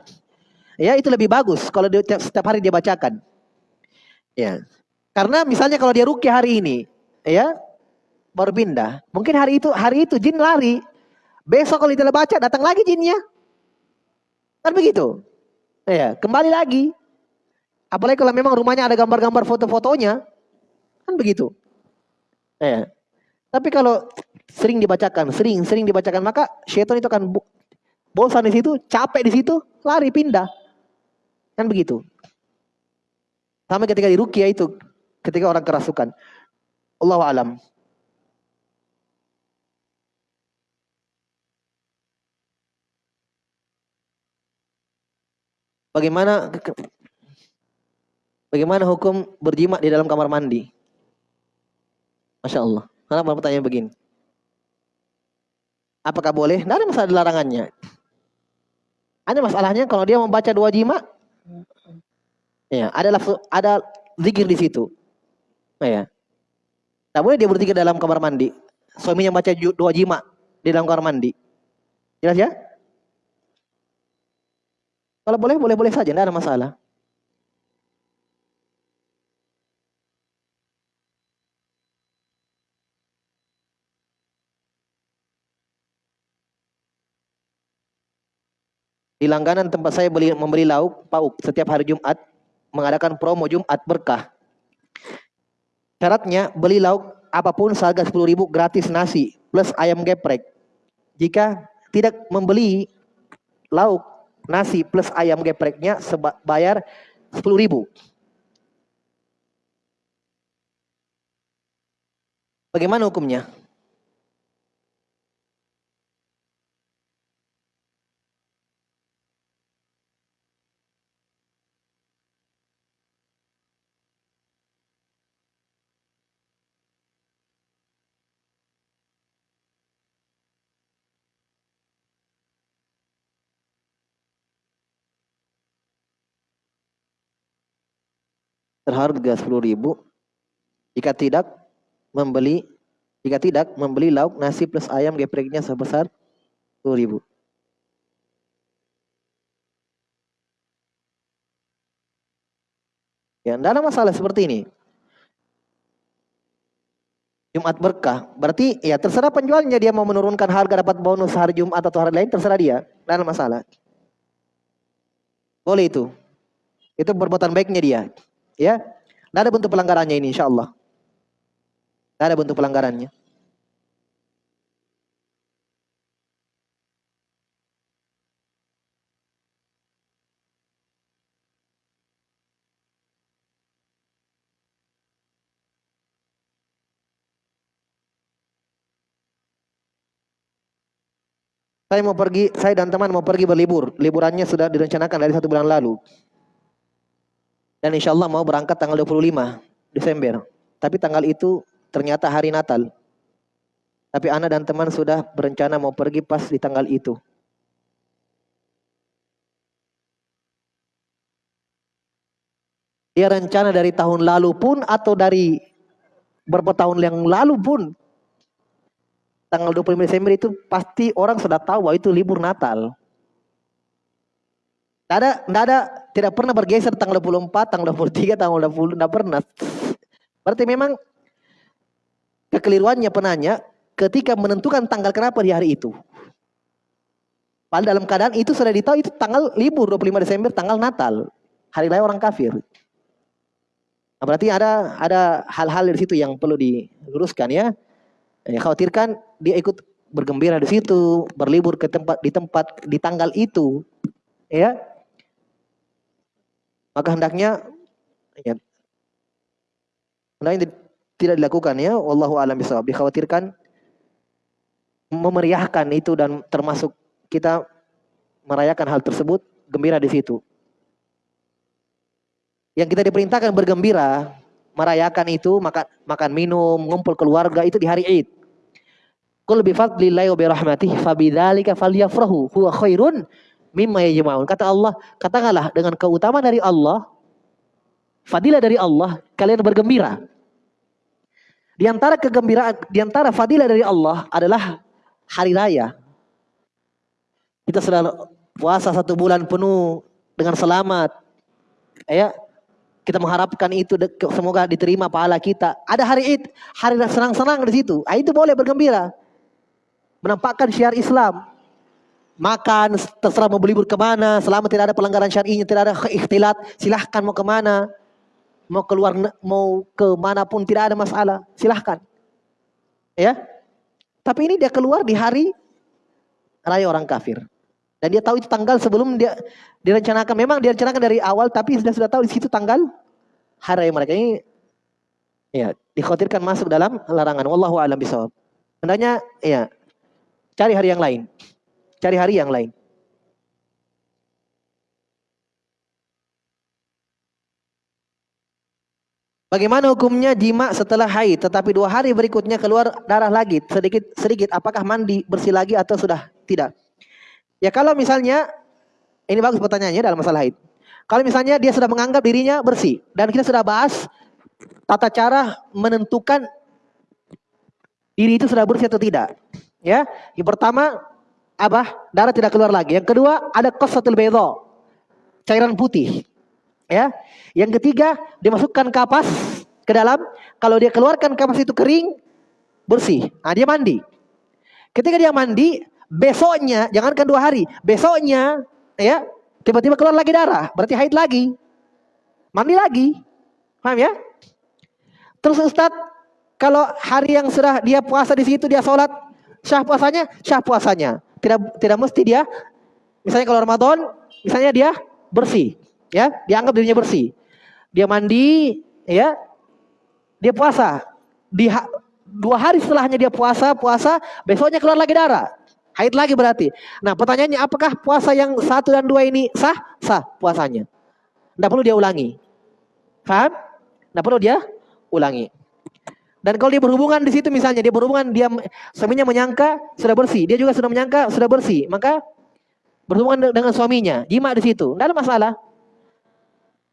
Speaker 1: Ya, itu lebih bagus kalau dia, setiap hari dia bacakan. Ya. Karena misalnya kalau dia ruki hari ini, ya, baru pindah. Mungkin hari itu hari itu jin lari. Besok kalau tidak baca datang lagi jinnya. Kan begitu. Ya, kembali lagi. Apalagi kalau memang rumahnya ada gambar-gambar foto-fotonya. Kan begitu. Ya. Tapi kalau sering dibacakan, sering sering dibacakan, maka syaitan itu akan bosan di situ, capek di situ, lari pindah. Kan begitu. Sama ketika di rukia itu, ketika orang kerasukan. Allah alam. Bagaimana bagaimana hukum berjimat di dalam kamar mandi? Masya Allah. Kenapa pertanyaan begini? Apakah boleh? Tidak ada masalah larangannya. Ada masalahnya kalau dia membaca dua jima, ya ada ada zikir di situ. Ya. Tak boleh dia berzikir dalam kamar mandi. Suaminya baca dua jima di dalam kamar mandi. Jelas ya? Kalau boleh, boleh-boleh saja, tidak ada masalah. Di langganan tempat saya beli, membeli lauk pauk setiap hari Jumat mengadakan promo Jumat berkah. Syaratnya beli lauk apa pun seharga 10 ribu gratis nasi plus ayam geprek. Jika tidak membeli lauk nasi plus ayam gepreknya bayar 10 ribu. Bagaimana hukumnya? Terharga sepuluh ribu jika tidak membeli jika tidak membeli lauk nasi plus ayam gepreknya sebesar sepuluh ribu. Ya, tidak masalah seperti ini. Jumat berkah, berarti ya terserah penjualnya dia mau menurunkan harga dapat bonus hari Jumat atau hari lain terserah dia, tidak masalah. Boleh itu. Itu perbuatan baiknya dia. Ya, tidak ada bentuk pelanggarannya ini insya Allah. Tidak ada bentuk pelanggarannya. Saya mau pergi, saya dan teman mau pergi berlibur. Liburannya sudah direncanakan dari satu bulan lalu. Dan insya Allah mau berangkat tanggal 25 Desember. Tapi tanggal itu ternyata hari Natal. Tapi Ana dan teman sudah berencana mau pergi pas di tanggal itu. Dia rencana dari tahun lalu pun atau dari beberapa tahun yang lalu pun. Tanggal 25 Desember itu pasti orang sudah tahu bahwa itu libur Natal. Tidak ada, tidak ada, tidak pernah bergeser tanggal 24, tanggal 23, tanggal 20, tidak pernah. Berarti memang kekeliruannya penanya ketika menentukan tanggal kenapa di hari itu. Padahal dalam keadaan itu sudah ditahu itu tanggal libur 25 Desember, tanggal Natal. Hari raya orang kafir. Nah, berarti ada ada hal-hal di situ yang perlu diluruskan ya. Ya khawatirkan dia ikut bergembira di situ, berlibur ke tempat di tempat di tanggal itu, ya. Maka hendaknya ya hendaknya tidak dilakukan ya. Wallahu a'lam bishawab. Dikhawatirkan memeriahkan itu dan termasuk kita merayakan hal tersebut gembira di situ. Yang kita diperintahkan bergembira, merayakan itu, makan makan minum, ngumpul keluarga itu di hari Id. Qul bi fadlillahi wa bi rahmatihi fabidzalika falyafrahu huwa khairun mimma yajma'un. Kata Allah, katakanlah dengan keutamaan dari Allah, fadilah dari Allah, kalian bergembira. Di antara kegembiraan, di antara fadilah dari Allah adalah hari raya. Kita sudah puasa satu bulan penuh dengan selamat. Ya, kita mengharapkan itu semoga diterima pahala kita. Ada hari Id, hari senang-senang di situ. Ah, itu boleh bergembira. Menampakkan syiar Islam. Makan, terserah mau berlibur ke mana, selama tidak ada pelanggaran syar'inya, tidak ada ikhtilat, silahkan mau ke mana. Mau keluar, mau ke mana pun tidak ada masalah, silahkan. Ya, tapi ini dia keluar di hari raya orang kafir. Dan dia tahu itu tanggal sebelum dia direncanakan. Memang direncanakan dari awal, tapi sudah sudah tahu di situ tanggal hari mereka ini ya dikhawatirkan masuk dalam larangan. Wallahu a'lam bishawab. Hendaknya ya cari hari yang lain. Cari hari yang lain. Bagaimana hukumnya jima setelah haid tetapi dua hari berikutnya keluar darah lagi sedikit sedikit apakah mandi bersih lagi atau sudah tidak? Ya kalau misalnya ini bagus pertanyaannya dalam masalah haid. Kalau misalnya dia sudah menganggap dirinya bersih dan kita sudah bahas tata cara menentukan diri itu sudah bersih atau tidak. Ya, yang pertama abah darah tidak keluar lagi. Yang kedua ada kosatul bedo cairan putih. Ya, yang ketiga dimasukkan kapas ke dalam. Kalau dia keluarkan kapas itu kering bersih, nah dia mandi. Ketika dia mandi, besoknya jangankan dua hari, besoknya ya tiba-tiba keluar lagi darah, berarti haid lagi. Mandi lagi. Paham ya? Terus Ustaz, kalau hari yang sudah dia puasa di situ dia sholat, syah puasanya, syah puasanya. Tidak tidak mesti dia misalnya kalau Ramadan, misalnya dia bersih, ya, dianggap dirinya bersih. Dia mandi, ya, dia puasa. Di dua hari setelahnya dia puasa, puasa, besoknya keluar lagi darah. Haid lagi berarti. Nah pertanyaannya apakah puasa yang satu dan dua ini sah? Sah puasanya. Tidak perlu dia ulangi. Paham? Tidak perlu dia ulangi. Dan kalau dia berhubungan di situ misalnya dia berhubungan dia suaminya menyangka sudah bersih, dia juga sudah menyangka sudah bersih, maka berhubungan dengan suaminya, jima di situ, tidak ada masalah.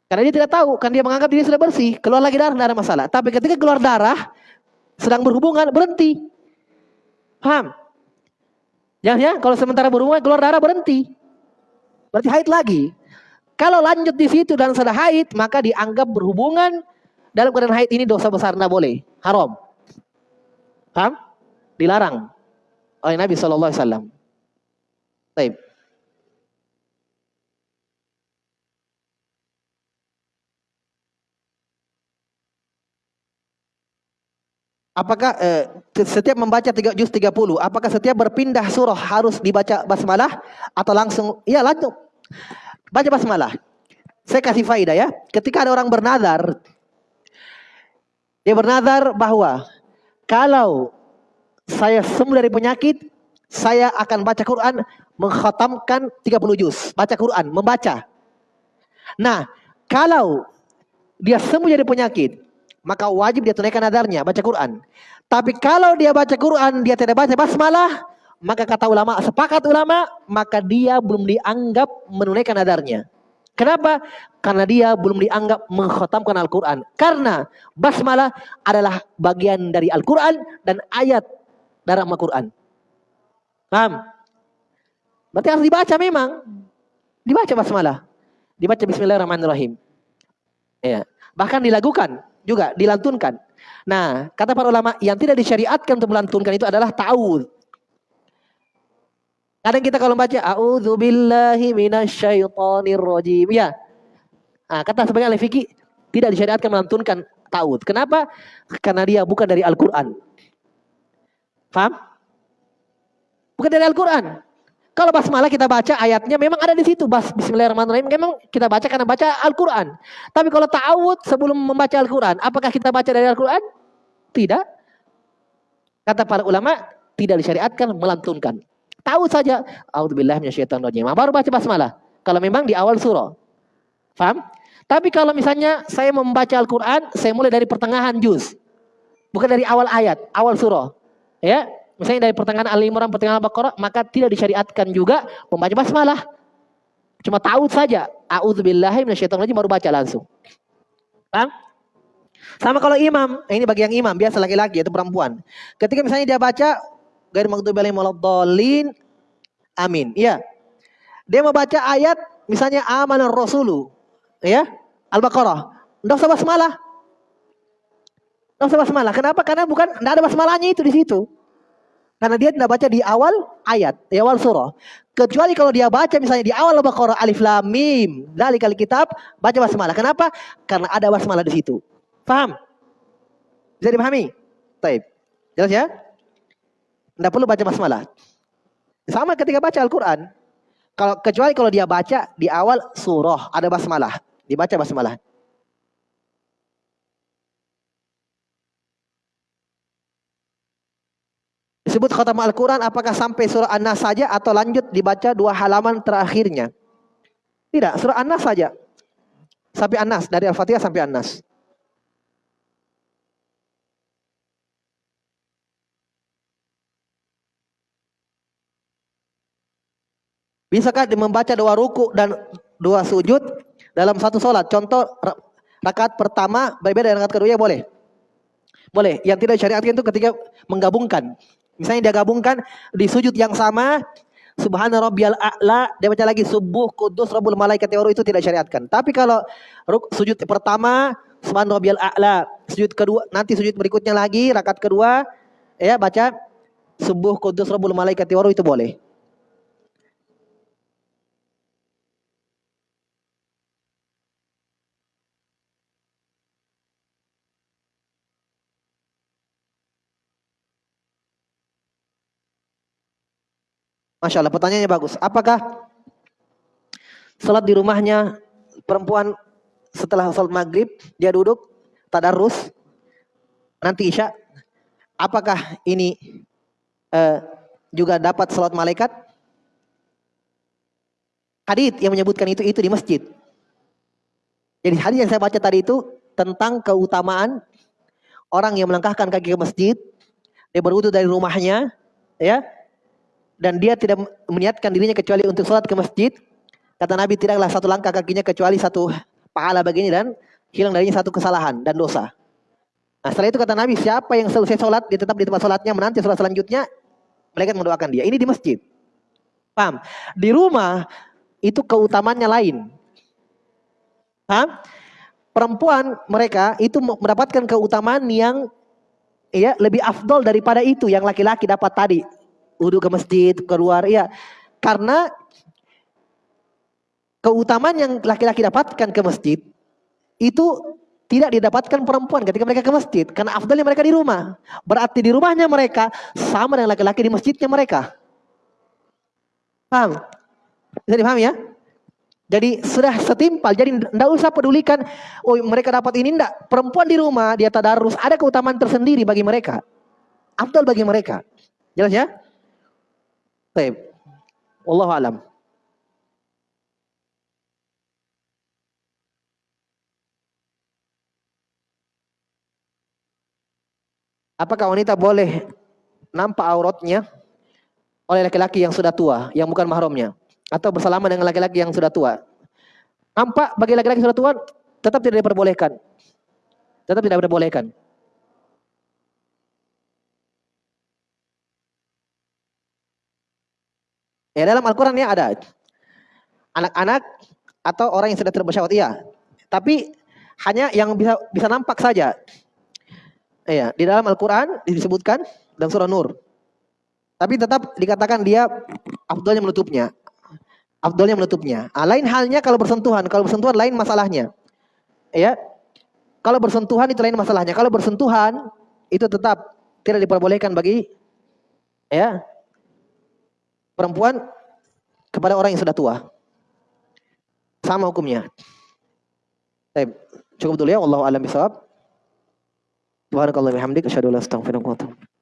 Speaker 1: Karena dia tidak tahu, kan dia menganggap diri sudah bersih, keluar lagi darah tidak ada masalah. Tapi ketika keluar darah, sedang berhubungan berhenti, paham? Ya, ya, kalau sementara berhubungan keluar darah berhenti. Berarti haid lagi. Kalau lanjut di situ dan sudah haid, maka dianggap berhubungan dalam keadaan haid ini dosa besar, tidak boleh. Haram. Paham? Dilarang oleh Nabi Shallallahu Alaihi Wasallam. Baik. Apakah eh, setiap membaca tiga juz 30, apakah setiap berpindah surah harus dibaca basmalah atau langsung ya langsung baca basmalah. Saya kasih faidah ya. Ketika ada orang bernadar dia bernadar bahwa kalau saya sembuh dari penyakit, saya akan baca Quran, mengkhatamkan 30 juz, baca Quran, membaca. Nah, kalau dia sembuh dari penyakit, maka wajib dia tunaikan nadarnya, baca Quran. Tapi kalau dia baca Quran, dia tidak baca basmalah, maka kata ulama, sepakat ulama, maka dia belum dianggap menunaikan nadarnya. Kenapa? Karena dia belum dianggap mengkhatamkan Al-Quran. Karena basmalah adalah bagian dari Al-Quran dan ayat dalam Al-Quran. Paham? Berarti harus dibaca memang. Dibaca basmalah. Dibaca Bismillahirrahmanirrahim. Ya. Bahkan dilakukan juga dilantunkan. Nah, kata para ulama yang tidak disyariatkan untuk melantunkan itu adalah ta'awud. Kadang kita kalau baca a'udzubillahi minasyaitonir rajim. Ya. Nah, kata sebagai ahli fikih tidak disyariatkan melantunkan ta'ud. Kenapa? Karena dia bukan dari Al-Qur'an. Paham? Bukan dari Al-Qur'an. Kalau basmalah kita baca ayatnya memang ada di situ. Bas Bismillahirrahmanirrahim memang kita baca karena baca Al-Qur'an. Tapi kalau ta'awud sebelum membaca Al-Qur'an, apakah kita baca dari Al-Qur'an? Tidak. Kata para ulama, tidak disyariatkan melantunkan. Tahu saja, auzubillahi minasyaitonir Baru baca basmalah. Kalau memang di awal surah. Faham? Tapi kalau misalnya saya membaca Al-Qur'an, saya mulai dari pertengahan juz. Bukan dari awal ayat, awal surah. Ya, misalnya dari pertengahan Al-Imran, pertengahan Al-Baqarah, maka tidak disyariatkan juga membaca basmalah. Cuma tahu saja, auzubillahi minasyaitonir baru baca langsung. Paham? Sama kalau imam, ini bagi yang imam, biasa laki-laki atau perempuan. Ketika misalnya dia baca gair maghdubi alaihim waladdallin, amin. Iya. Dia mau baca ayat misalnya amanar rasulu, ya, Al-Baqarah. Enggak usah basmalah. Enggak usah basmalah. Kenapa? Karena bukan enggak ada basmalahnya itu di situ. Karena dia tidak baca di awal ayat, di awal surah. Kecuali kalau dia baca misalnya di awal Al-Baqarah alif lam mim, dari kali kitab, baca basmalah. Kenapa? Karena ada basmalah di situ. Paham? Bisa dipahami? Taib. Jelas ya? Tidak perlu baca basmalah. Sama ketika baca Al-Quran. Kalau kecuali kalau dia baca di awal surah ada basmalah, dibaca basmalah. Disebut khatam Al-Quran apakah sampai surah An-Nas saja atau lanjut dibaca dua halaman terakhirnya? Tidak, surah An-Nas saja. Sampai An-Nas, dari Al-Fatihah sampai An-Nas. Bisakah membaca dua ruku dan dua sujud dalam satu sholat? Contoh rakaat pertama berbeda dengan rakaat kedua ya boleh. Boleh. Yang tidak syariatkan itu ketika menggabungkan. Misalnya dia gabungkan di sujud yang sama, Subhana rabbiyal a'la, dia baca lagi subuh kudus rabbul malaikat itu tidak syariatkan. Tapi kalau sujud pertama Subhana rabbiyal a'la, sujud kedua nanti sujud berikutnya lagi rakaat kedua ya baca subuh kudus rabbul malaikat itu boleh. Masya Allah, pertanyaannya bagus. Apakah salat di rumahnya perempuan setelah salat maghrib dia duduk tadarus nanti isya? Apakah ini uh, juga dapat salat malaikat? Hadith yang menyebutkan itu itu di masjid. Jadi hadith yang saya baca tadi itu tentang keutamaan orang yang melangkahkan kaki ke masjid dia berwudu dari rumahnya ya dan dia tidak meniatkan dirinya kecuali untuk sholat ke masjid, kata Nabi tidaklah satu langkah kakinya kecuali satu pahala begini dan hilang darinya satu kesalahan dan dosa. Nah setelah itu kata Nabi, siapa yang selesai sholat, dia tetap di tempat sholatnya, menanti sholat selanjutnya, mereka mendoakan dia. Ini di masjid. Paham? Di rumah, itu keutamannya lain. Paham? Perempuan mereka itu mendapatkan keutamaan yang ya lebih afdol daripada itu yang laki-laki dapat tadi wudhu ke masjid, keluar. Ya, karena keutamaan yang laki-laki dapatkan ke masjid itu tidak didapatkan perempuan ketika mereka ke masjid. Karena afdalnya mereka di rumah. Berarti di rumahnya mereka sama dengan laki-laki di masjidnya mereka. Paham? Bisa dipahami ya? Jadi sudah setimpal. Jadi tidak usah pedulikan, oh mereka dapat ini enggak. Perempuan di rumah, dia tadarus, ada keutamaan tersendiri bagi mereka. Afdal bagi mereka. Jelas ya? Baik. Allah alam. Apakah wanita boleh nampak auratnya oleh laki-laki yang sudah tua, yang bukan mahramnya, atau bersalaman dengan laki-laki yang sudah tua? Nampak bagi laki-laki sudah tua tetap tidak diperbolehkan. Tetap tidak diperbolehkan. Ya dalam Al-Quran ya ada. Anak-anak atau orang yang sudah terbersyarat iya. Tapi hanya yang bisa bisa nampak saja. Iya, di dalam Al-Quran disebutkan dalam surah Nur. Tapi tetap dikatakan dia afdolnya menutupnya. Afdolnya menutupnya. Ah, lain halnya kalau bersentuhan. Kalau bersentuhan lain masalahnya. Ya. Kalau bersentuhan itu lain masalahnya. Kalau bersentuhan itu tetap tidak diperbolehkan bagi ya perempuan kepada orang yang sudah tua. Sama hukumnya. Baik, cukup dulu ya. Wallahu a'lam bishawab. Subhanakallah bihamdik asyhadu an la ilaha illa.